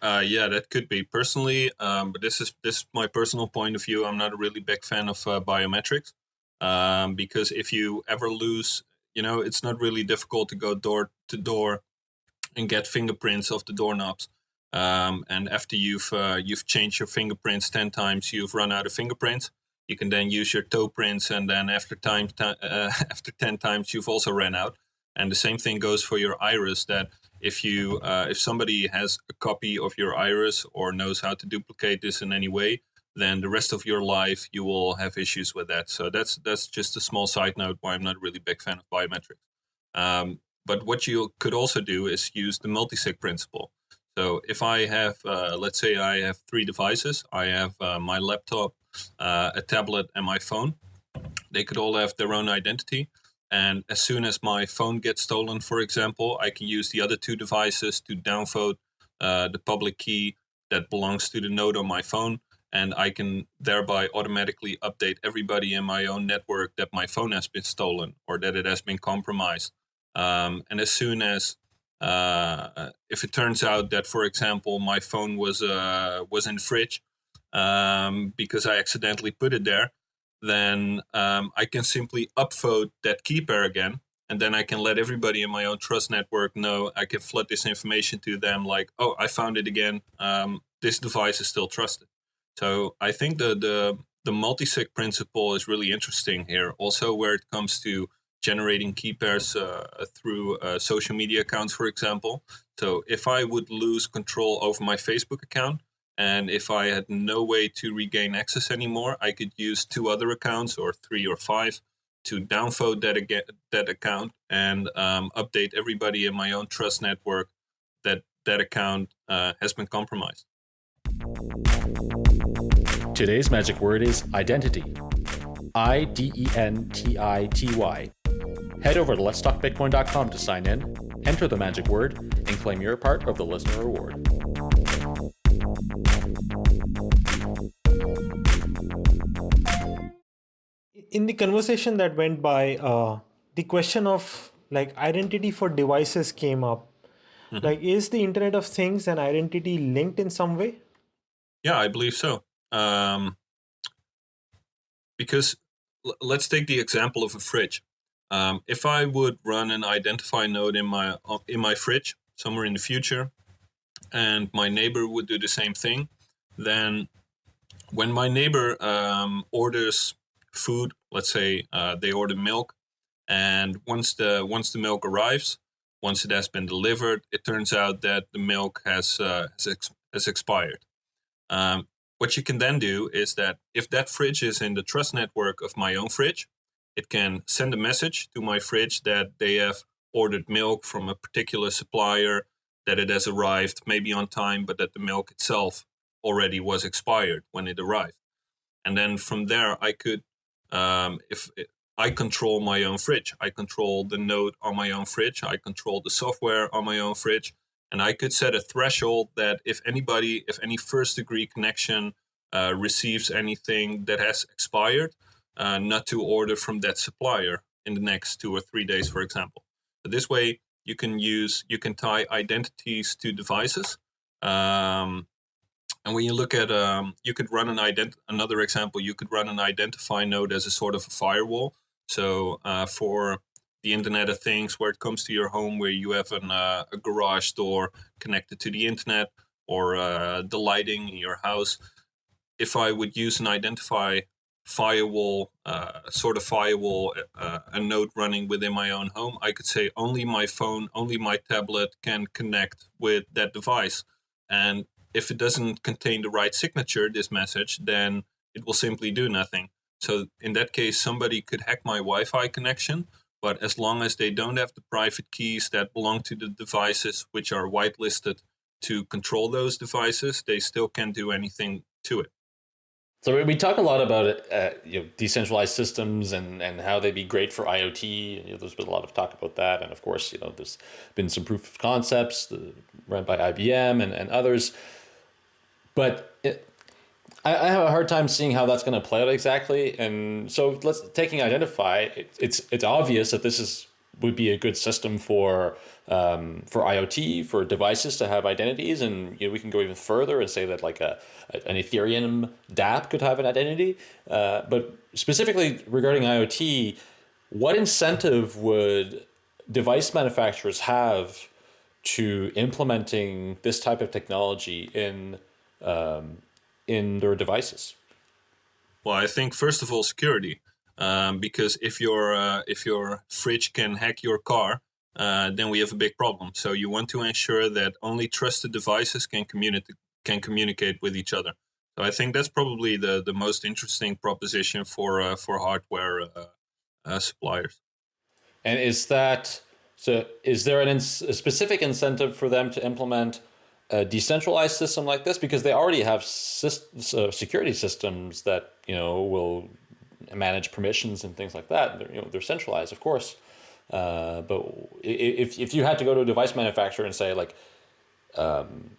Uh, yeah, that could be personally, um, but this is this is my personal point of view. I'm not a really big fan of uh, biometrics um, because if you ever lose, you know, it's not really difficult to go door to door and get fingerprints of the doorknobs. Um, and after you've uh, you've changed your fingerprints ten times, you've run out of fingerprints you can then use your toe prints and then after time uh, after 10 times you've also ran out and the same thing goes for your iris that if you uh, if somebody has a copy of your iris or knows how to duplicate this in any way then the rest of your life you will have issues with that so that's that's just a small side note why i'm not really big fan of biometrics um, but what you could also do is use the multi-sig principle so if i have uh, let's say i have three devices i have uh, my laptop uh, a tablet, and my phone. They could all have their own identity. And as soon as my phone gets stolen, for example, I can use the other two devices to downvote uh, the public key that belongs to the node on my phone. And I can thereby automatically update everybody in my own network that my phone has been stolen or that it has been compromised. Um, and as soon as uh, if it turns out that, for example, my phone was uh, was in the fridge um, because I accidentally put it there, then um, I can simply upvote that key pair again. And then I can let everybody in my own trust network know. I can flood this information to them like, oh, I found it again. Um, this device is still trusted. So I think the, the the multi-sig principle is really interesting here. Also, where it comes to generating key pairs uh, through uh, social media accounts, for example. So if I would lose control over my Facebook account, and if I had no way to regain access anymore, I could use two other accounts or three or five to downvote that, that account and um, update everybody in my own trust network that that account uh, has been compromised. Today's magic word is identity. I D E N T I T Y. Head over to letstalkbitcoin.com to sign in, enter the magic word, and claim your part of the listener reward. In the conversation that went by, uh, the question of like identity for devices came up. Mm-hmm. Like, is the Internet of Things and identity linked in some way? Yeah, I believe so. Um, because l- let's take the example of a fridge. Um, if I would run an Identifi node in my uh, in my fridge somewhere in the future, and my neighbor would do the same thing, then when my neighbor um, orders food, let's say uh, they order milk, and once the once the milk arrives, once it has been delivered, it turns out that the milk has uh, has, ex- has expired. Um, what you can then do is that if that fridge is in the trust network of my own fridge, it can send a message to my fridge that they have ordered milk from a particular supplier, that it has arrived maybe on time, but that the milk itself already was expired when it arrived. And then from there, I could, um, if it, I control my own fridge, I control the node on my own fridge, I control the software on my own fridge, and I could set a threshold that if anybody, if any first degree connection uh, receives anything that has expired, uh, not to order from that supplier in the next two or three days, for example. But this way, you can use you can tie identities to devices. Um, and when you look at, um, you could run an ident. Another example, you could run an Identifi node as a sort of a firewall. So uh, for the Internet of Things, where it comes to your home, where you have an, uh, a garage door connected to the internet, or uh, the lighting in your house, if I would use an Identifi firewall, uh, sort of firewall, uh, a node running within my own home, I could say only my phone, only my tablet can connect with that device. And if it doesn't contain the right signature, this message, then it will simply do nothing. So in that case, somebody could hack my Wi-Fi connection, but as long as they don't have the private keys that belong to the devices, which are whitelisted to control those devices, they still can't do anything to it. So we talk a lot about uh, you know, decentralized systems and, and how they'd be great for IoT. You know, there's been a lot of talk about that, and of course, you know, there's been some proof of concepts uh, run by IBM and, and others. But it, I, I, have a hard time seeing how that's going to play out exactly. And so, let's taking Identifi. It, it's it's obvious that this is would be a good system for um, for IoT for devices to have identities, and you know, we can go even further and say that like a, an Ethereum DApp could have an identity. Uh, but specifically regarding IoT, what incentive would device manufacturers have to implementing this type of technology in um, in their devices? Well, I think first of all, security, um, because if your uh, if your fridge can hack your car, uh, then we have a big problem. So you want to ensure that only trusted devices can communicate can communicate with each other. So I think that's probably the the most interesting proposition for uh, for hardware uh, uh, suppliers. And is that so? Is there a specific incentive for them to implement a decentralized system like this because they already have systems, uh, security systems that you know will manage permissions and things like that. They're, you know, they're centralized, of course. Uh, but if if you had to go to a device manufacturer and say like, um,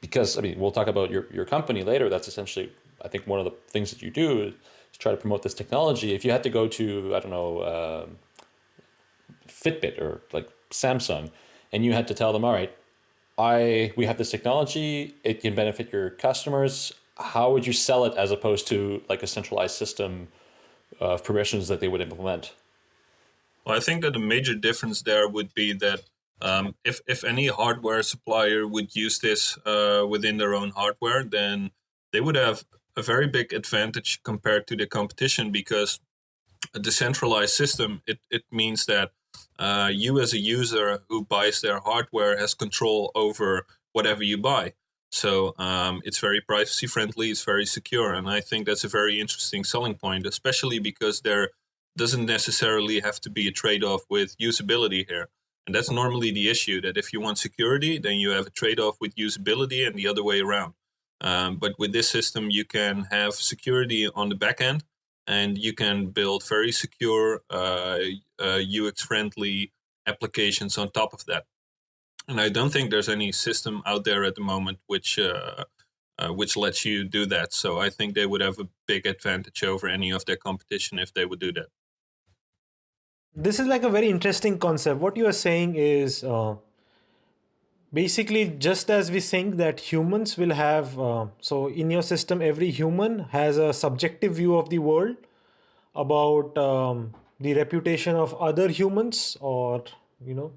because I mean we'll talk about your your company later. That's essentially I think one of the things that you do is try to promote this technology. If you had to go to I don't know uh, Fitbit or like Samsung, and you had to tell them, all right, I we have this technology. It can benefit your customers. How would you sell it as opposed to like a centralized system of permissions that they would implement? Well, I think that the major difference there would be that um, if if any hardware supplier would use this uh, within their own hardware, then they would have a very big advantage compared to the competition because a decentralized system it, it means that uh, you as a user who buys their hardware has control over whatever you buy. So um, it's very privacy friendly, it's very secure, and I think that's a very interesting selling point, especially because there doesn't necessarily have to be a trade-off with usability here. And that's normally the issue that if you want security, then you have a trade-off with usability and the other way around. Um, but with this system, you can have security on the back end and you can build very secure, uh, uh, UX-friendly applications on top of that. And I don't think there's any system out there at the moment which uh, uh, which lets you do that. So I think they would have a big advantage over any of their competition if they would do that. This is like a very interesting concept. What you are saying is uh, basically just as we think that humans will have, uh, so in your system, every human has a subjective view of the world about um, the reputation of other humans or, you know,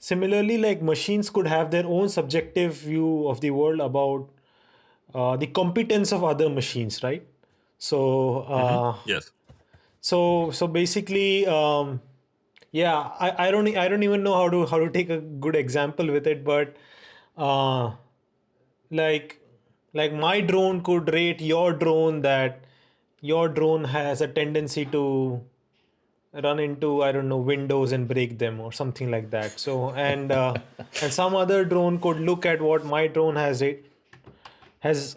similarly, like machines could have their own subjective view of the world about uh, the competence of other machines, right? So, uh, mm-hmm. yes so so basically um, yeah I, I don't i don't even know how to how to take a good example with it but uh, like like my drone could rate your drone that your drone has a tendency to run into i don't know windows and break them or something like that. So and uh, and some other drone could look at what my drone has it has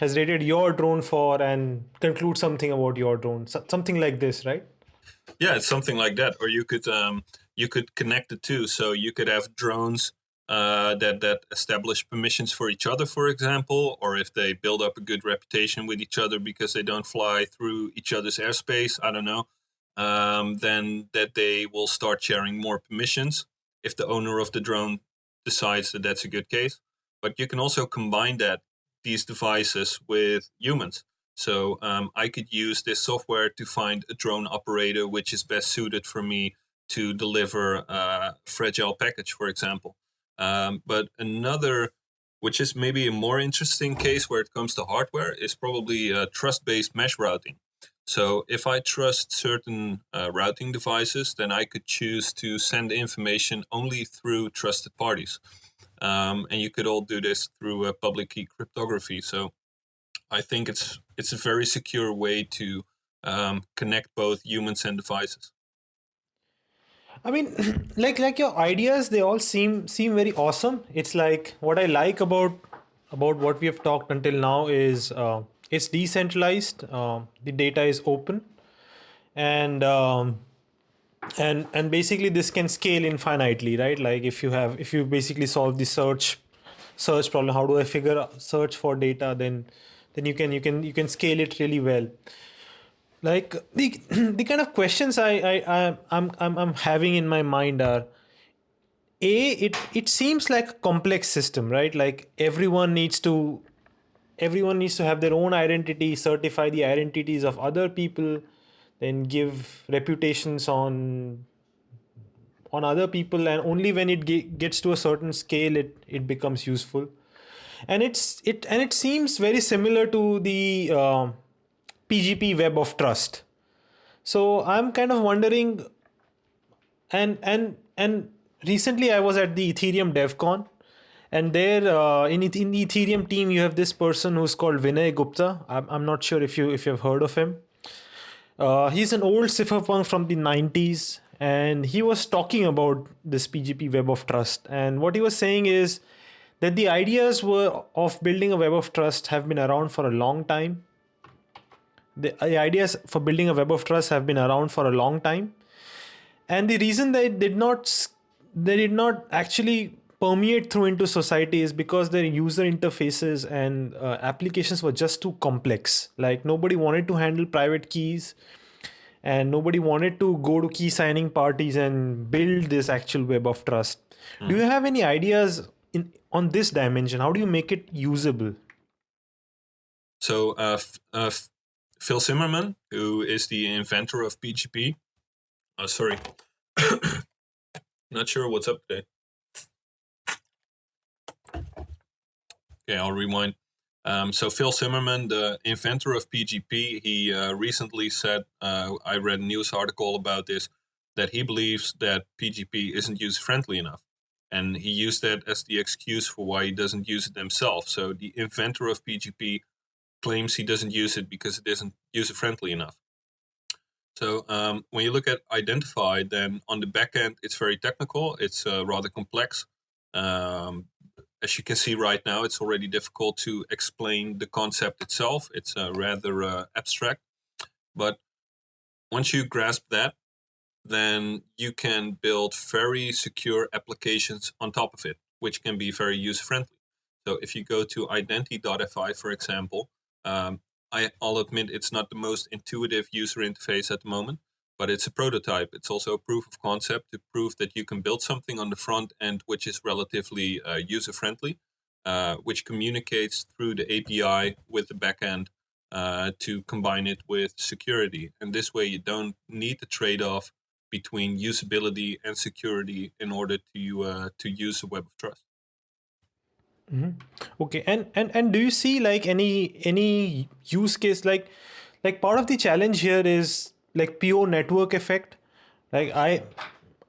has rated your drone for and conclude something about your drone. So, something like this right? Yeah it's something like that. Or you could um, you could connect the two. So you could have drones uh, that that establish permissions for each other for example or if they build up a good reputation with each other because they don't fly through each other's airspace. I don't know um, then that they will start sharing more permissions if the owner of the drone decides that that's a good case but you can also combine that these devices with humans. So um, I could use this software to find a drone operator which is best suited for me to deliver a fragile package, for example. Um, but another, which is maybe a more interesting case where it comes to hardware, is probably uh, trust-based mesh routing. So if I trust certain uh, routing devices, then I could choose to send information only through trusted parties. Um, and you could all do this through a public key cryptography. So I think it's it's a very secure way to um, connect both humans and devices. I mean, like like your ideas, they all seem seem very awesome. It's like what I like about about what we have talked until now is uh, it's decentralized. Uh, the data is open, and um, and and basically this can scale infinitely right like if you have if you basically solve the search search problem how do i figure search for data then then you can you can you can scale it really well like the the kind of questions i i, I I'm, I'm i'm having in my mind are a it it seems like a complex system right like everyone needs to everyone needs to have their own identity certify the identities of other people then give reputations on on other people and only when it gets to a certain scale it it becomes useful. And it's it and it seems very similar to the uh, pgp web of trust. So i'm kind of wondering and and and recently i was at the ethereum devcon and there uh, in, in the ethereum team you have this person who's called vinay gupta i'm, I'm not sure if you if you've heard of him uh, he's an old cypherpunk from the 90s, and he was talking about this PGP Web of Trust. And what he was saying is that the ideas were of building a Web of Trust have been around for a long time. The, the ideas for building a Web of Trust have been around for a long time, and the reason they did not they did not actually permeate through into society is because their user interfaces and uh, applications were just too complex. Like nobody wanted to handle private keys and nobody wanted to go to key signing parties and build this actual web of trust. Mm. Do you have any ideas in on this dimension? How do you make it usable? So uh, uh, Phil Zimmermann, who is the inventor of PGP, uh, sorry, not sure what's up today. Okay, I'll rewind. Um, so Phil Zimmermann, the inventor of PGP, he uh, recently said, uh, I read a news article about this, that he believes that PGP isn't user friendly enough. And he used that as the excuse for why he doesn't use it himself. So the inventor of PGP claims he doesn't use it because it isn't user friendly enough. So um, when you look at Identifi, then on the back end, it's very technical. It's uh, rather complex. Um, as you can see right now, it's already difficult to explain the concept itself. It's uh, rather uh, abstract. But once you grasp that, then you can build very secure applications on top of it, which can be very user friendly. So if you go to identi.fi, for example, um, I, will admit it's not the most intuitive user interface at the moment, but it's a prototype. It's also a proof of concept to prove that you can build something on the front end which is relatively uh, user friendly, uh, which communicates through the API with the backend uh, to combine it with security. And this way, you don't need the trade off between usability and security in order to uh, to use a web of trust. Mm-hmm. Okay, and and and do you see like any any use case like like part of the challenge here is like pure network effect. Like i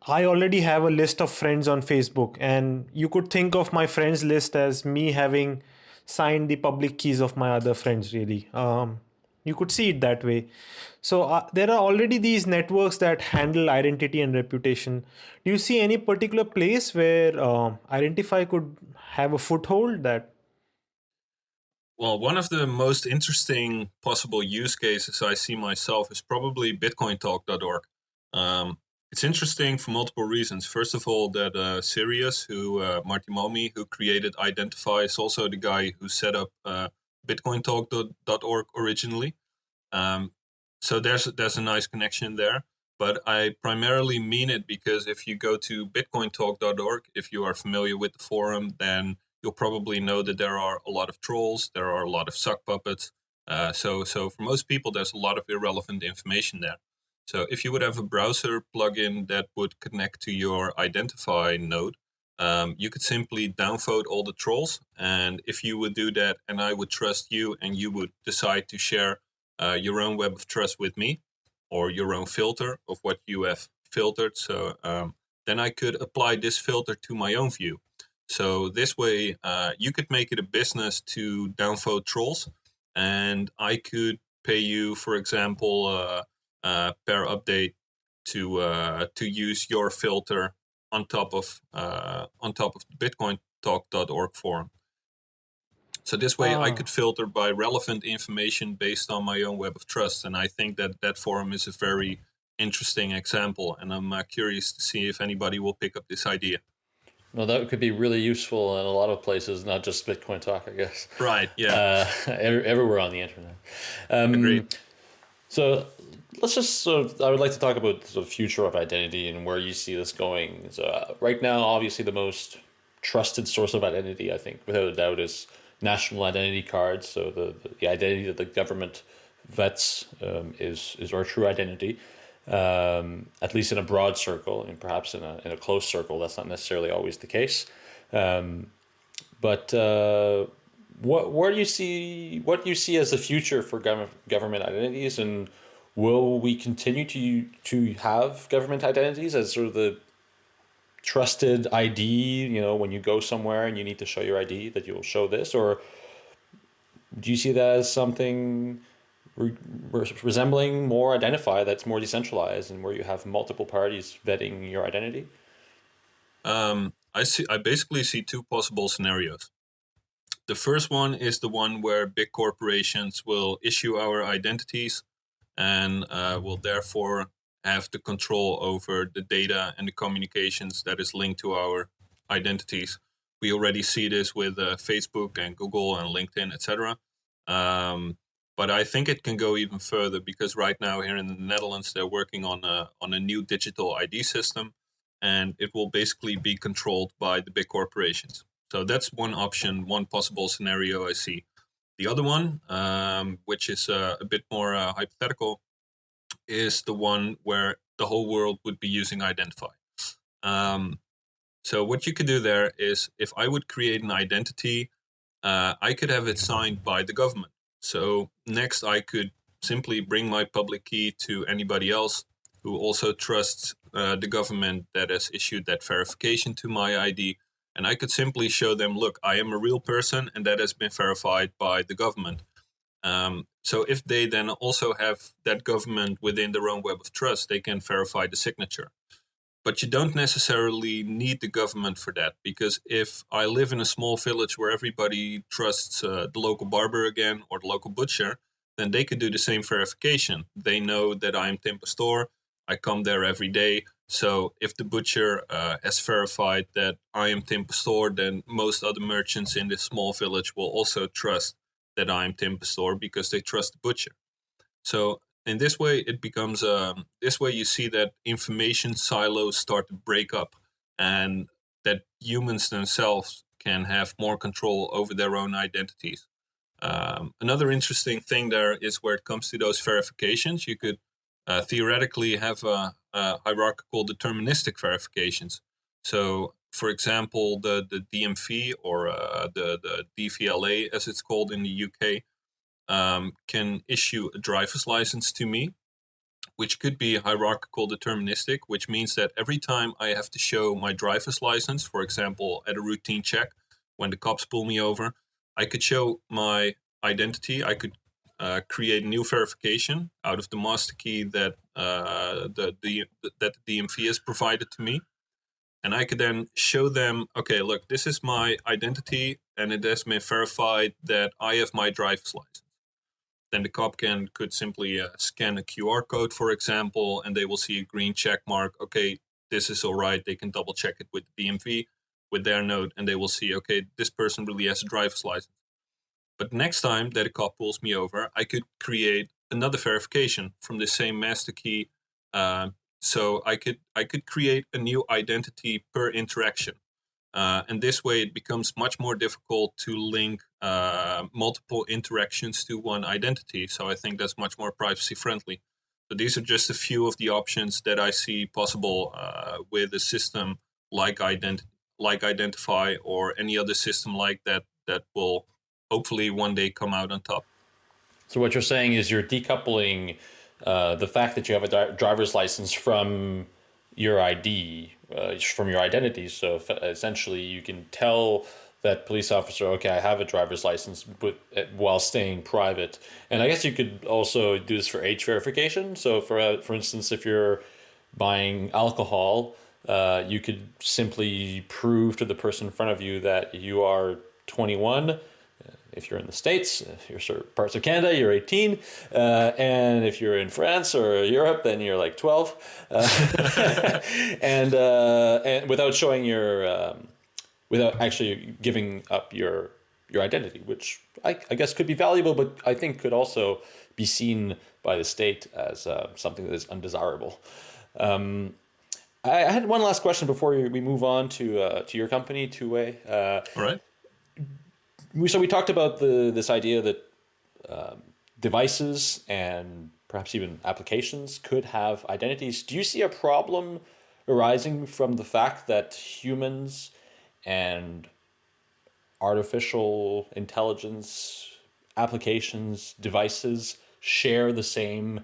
i already have a list of friends on facebook and you could think of my friends list as me having signed the public keys of my other friends really. Um, you could see it that way. So uh, there are already these networks that handle identity and reputation. Do you see any particular place where uh, Identifi could have a foothold that well, one of the most interesting possible use cases I see myself is probably BitcoinTalk.org. Um, it's interesting for multiple reasons. First of all, that uh, Sirius, who uh, Martti Malmi, who created Identifi, is also the guy who set up uh, BitcoinTalk.org originally. Um, so there's there's a nice connection there. But I primarily mean it because if you go to BitcoinTalk.org, if you are familiar with the forum, then you'll probably know that there are a lot of trolls, there are a lot of sock puppets. Uh, so, so for most people, there's a lot of irrelevant information there. So if you would have a browser plugin that would connect to your Identifi node, um, you could simply downvote all the trolls. And if you would do that and I would trust you and you would decide to share uh, your own web of trust with me or your own filter of what you have filtered. So um, then I could apply this filter to my own view. So this way, uh, you could make it a business to downvote trolls, and I could pay you, for example, uh, uh, per update to uh, to use your filter on top of uh, on top of the BitcoinTalk.org forum. So this way, I ah. could filter by relevant information based on my own web of trust, and I think that that forum is a very interesting example. And I'm uh, curious to see if anybody will pick up this idea. Well, that could be really useful in a lot of places, not just Bitcoin Talk, I guess. Right. Yeah. Uh, everywhere on the internet. Um, Agreed. So let's just sort of, I would like to talk about the future of identity and where you see this going. So uh, right now, obviously, the most trusted source of identity, I think, without a doubt, is national identity cards. So the, the identity that the government vets um, is is our true identity um, at least in a broad circle, and perhaps in a, in a close circle, that's not necessarily always the case. Um, but uh, what where do you see what do you see as the future for government government identities, and will we continue to to have government identities as sort of the trusted ID? You know, when you go somewhere and you need to show your ID, that you'll show this, or do you see that as something re resembling more Identifi that's more decentralized and where you have multiple parties vetting your identity? Um, I see. I basically see two possible scenarios. The first one is the one where big corporations will issue our identities and uh, will therefore have the control over the data and the communications that is linked to our identities. We already see this with uh, Facebook and Google and LinkedIn, etc. Um, but I think it can go even further because right now here in the Netherlands they're working on a on a new digital ID system, and it will basically be controlled by the big corporations. So that's one option, one possible scenario I see. The other one, um, which is uh, a bit more uh, hypothetical, is the one where the whole world would be using Identifi. Um, so what you could do there is, if I would create an identity uh, I could have it signed by the government. So next, I could simply bring my public key to anybody else who also trusts uh, the government that has issued that verification to my ID. And I could simply show them, look, I am a real person and that has been verified by the government. Um, so if they then also have that government within their own web of trust, they can verify the signature. But you don't necessarily need the government for that because if I live in a small village where everybody trusts uh, the local barber again or the local butcher, then they could do the same verification. They know that I'm Tim Pastoor. I come there every day. So if the butcher uh, has verified that I am Tim Pastoor, then most other merchants in this small village will also trust that I'm Tim Pastoor because they trust the butcher. So in this way, it becomes um, this way you see that information silos start to break up, and that humans themselves can have more control over their own identities. Um, another interesting thing there is where it comes to those verifications, you could uh, theoretically have a, a, hierarchical deterministic verifications. So, for example, the, the DMV or uh, the, the DVLA, as it's called in the UK, um, can issue a driver's license to me, which could be hierarchical deterministic, which means that every time I have to show my driver's license, for example, at a routine check, when the cops pull me over, I could show my identity. I could uh, create new verification out of the master key that uh, the, the that the DMV has provided to me, and I could then show them, okay, look, this is my identity, and it has been verified that I have my driver's license. Then the cop can could simply uh, scan a QR code, for example, and they will see a green check mark. Okay, this is all right. They can double check it with the DMV with their note and they will see, okay, this person really has a driver's license. But next time that a cop pulls me over, I could create another verification from the same master key. Uh, so I could I could create a new identity per interaction. Uh, and this way it becomes much more difficult to link uh, multiple interactions to one identity. So I think that's much more privacy friendly. So these are just a few of the options that I see possible uh, with a system like ident- like Identifi or any other system like that that will hopefully one day come out on top. So what you're saying is you're decoupling uh, the fact that you have a driver's license from your ID, uh, from your identity. So essentially, you can tell that police officer, okay, I have a driver's license, but uh, while staying private. And I guess you could also do this for age verification. So for uh, for instance, if you're buying alcohol, uh, you could simply prove to the person in front of you that you are 21. If you're in the States, if you're certain parts of Canada, you're 18. Uh, and if you're in France or Europe, then you're like 12. Uh, and, uh, and without showing your, um, without actually giving up your, your identity, which I, I, guess could be valuable, but I think could also be seen by the state as uh, something that is undesirable. Um, I, I had one last question before we move on to uh, to your company, Two Way. Uh, right. So we talked about the this idea that um, devices and perhaps even applications could have identities. Do you see a problem arising from the fact that humans and artificial intelligence applications, devices share the same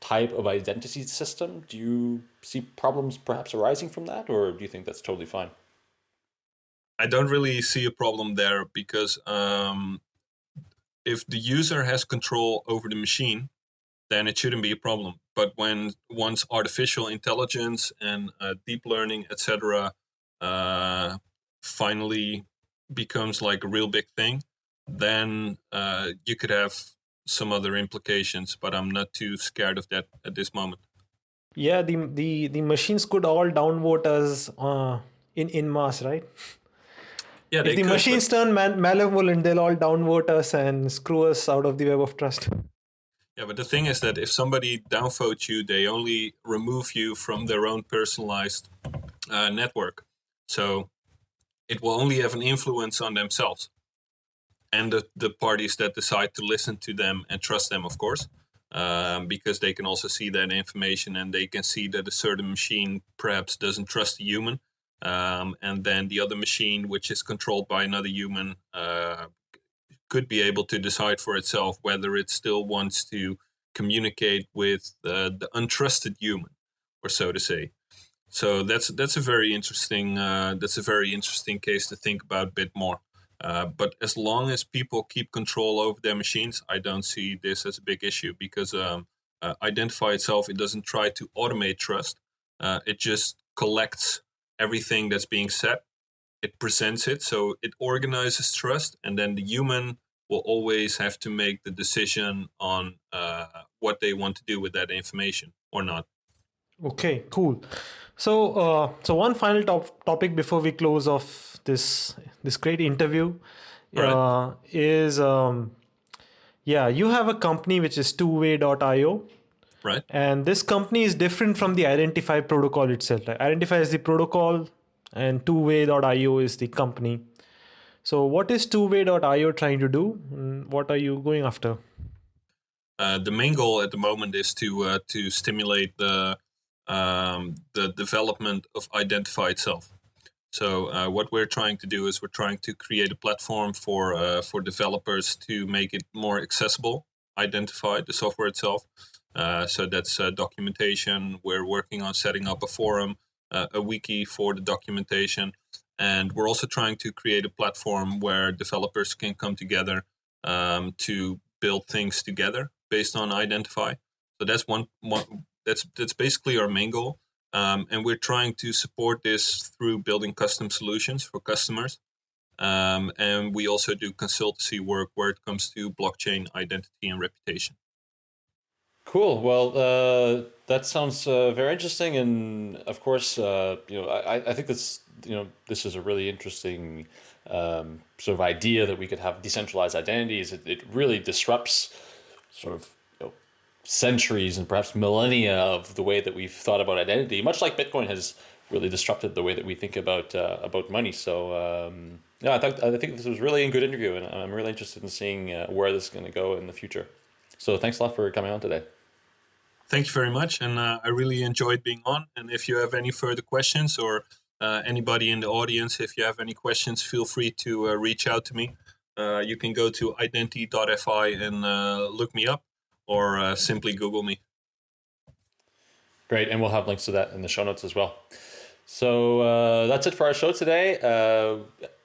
type of identity system? Do you see problems perhaps arising from that, or do you think that's totally fine? I don't really see a problem there because um, if the user has control over the machine, then it shouldn't be a problem. But when once artificial intelligence and uh, deep learning, etc., uh, finally becomes like a real big thing, then uh, you could have some other implications, but I'm not too scared of that at this moment. Yeah, the the the machines could all downvote us uh, in in mass, right? Yeah, if the could, machines but... turn man- malevolent, they'll all downvote us and screw us out of the web of trust. Yeah, but the thing is that if somebody downvotes you, they only remove you from their own personalized uh, network. So it will only have an influence on themselves and the, the parties that decide to listen to them and trust them, of course, um, because they can also see that information and they can see that a certain machine perhaps doesn't trust a human. Um, and then the other machine, which is controlled by another human, uh, could be able to decide for itself whether it still wants to communicate with uh, the untrusted human, or so to say. So that's that's a very interesting uh, that's a very interesting case to think about a bit more. Uh, but as long as people keep control over their machines, I don't see this as a big issue because um, uh, Identifi itself it doesn't try to automate trust. Uh, it just collects everything that's being said. It presents it, so it organizes trust, and then the human will always have to make the decision on uh, what they want to do with that information or not. Okay, cool. So, uh, so one final top topic before we close off this this great interview Right. uh, is um, yeah, you have a company which is two-way.io, Right? and this company is different from the Identifi protocol itself. Like, Identifi is the protocol, and two-way.io is the company. So, what is two-way.io trying to do? What are you going after? Uh, the main goal at the moment is to uh, to stimulate the um, the development of Identifi itself. So uh, what we're trying to do is we're trying to create a platform for uh, for developers to make it more accessible. Identifi the software itself. Uh, so that's uh, documentation. We're working on setting up a forum, uh, a wiki for the documentation, and we're also trying to create a platform where developers can come together um, to build things together based on Identifi. So that's one, one that's that's basically our main goal. Um, and we're trying to support this through building custom solutions for customers. Um, and we also do consultancy work where it comes to blockchain identity and reputation. Cool. Well, uh, that sounds uh, very interesting, and of course, uh, you know, I, I think this, you know, this is a really interesting um, sort of idea that we could have decentralized identities. It, it really disrupts sort of you know, centuries and perhaps millennia of the way that we've thought about identity, much like Bitcoin has really disrupted the way that we think about uh, about money. So um, yeah, I think I think this was really a good interview, and I'm really interested in seeing uh, where this is going to go in the future. So thanks a lot for coming on today. Thank you very much, and uh, I really enjoyed being on. And if you have any further questions, or uh, anybody in the audience, if you have any questions, feel free to uh, reach out to me. Uh, you can go to identi.fi and uh, look me up, or uh, simply Google me. Great, and we'll have links to that in the show notes as well. So uh, that's it for our show today.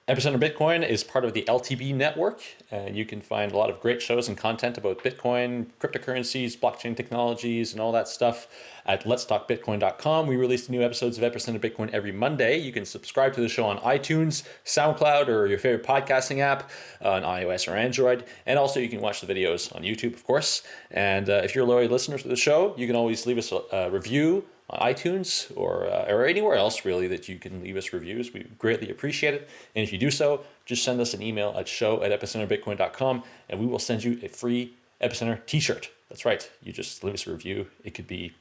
Uh, Epicenter Bitcoin is part of the LTB network, and you can find a lot of great shows and content about Bitcoin, cryptocurrencies, blockchain technologies, and all that stuff at letstalkbitcoin.com. We release new episodes of Epicenter Bitcoin every Monday. You can subscribe to the show on iTunes, SoundCloud, or your favorite podcasting app uh, on iOS or Android. And also, you can watch the videos on YouTube, of course. And uh, if you're a loyal listener to the show, you can always leave us a, a review iTunes or, uh, or anywhere else really that you can leave us reviews. We greatly appreciate it. And if you do so, just send us an email at show at epicenterbitcoin.com and we will send you a free Epicenter t-shirt. That's right. You just leave us a review. It could be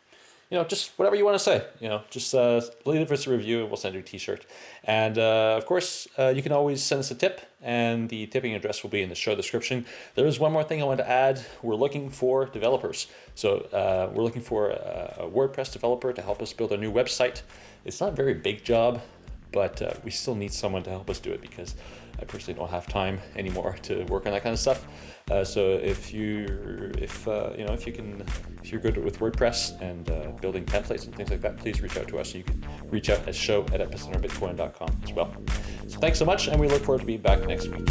you know, just whatever you want to say, you know, just uh, leave it for us a review and we'll send you a t-shirt. And uh, of course, uh, you can always send us a tip and the tipping address will be in the show description. There is one more thing I want to add. We're looking for developers. So uh, we're looking for a, a WordPress developer to help us build a new website. It's not a very big job, but uh, we still need someone to help us do it because I personally don't have time anymore to work on that kind of stuff. Uh, so if you if uh, you know if you can if you're good with WordPress and uh, building templates and things like that, please reach out to us. You can reach out at show at epicenterbitcoin.com as well. So thanks so much, and we look forward to being back next week.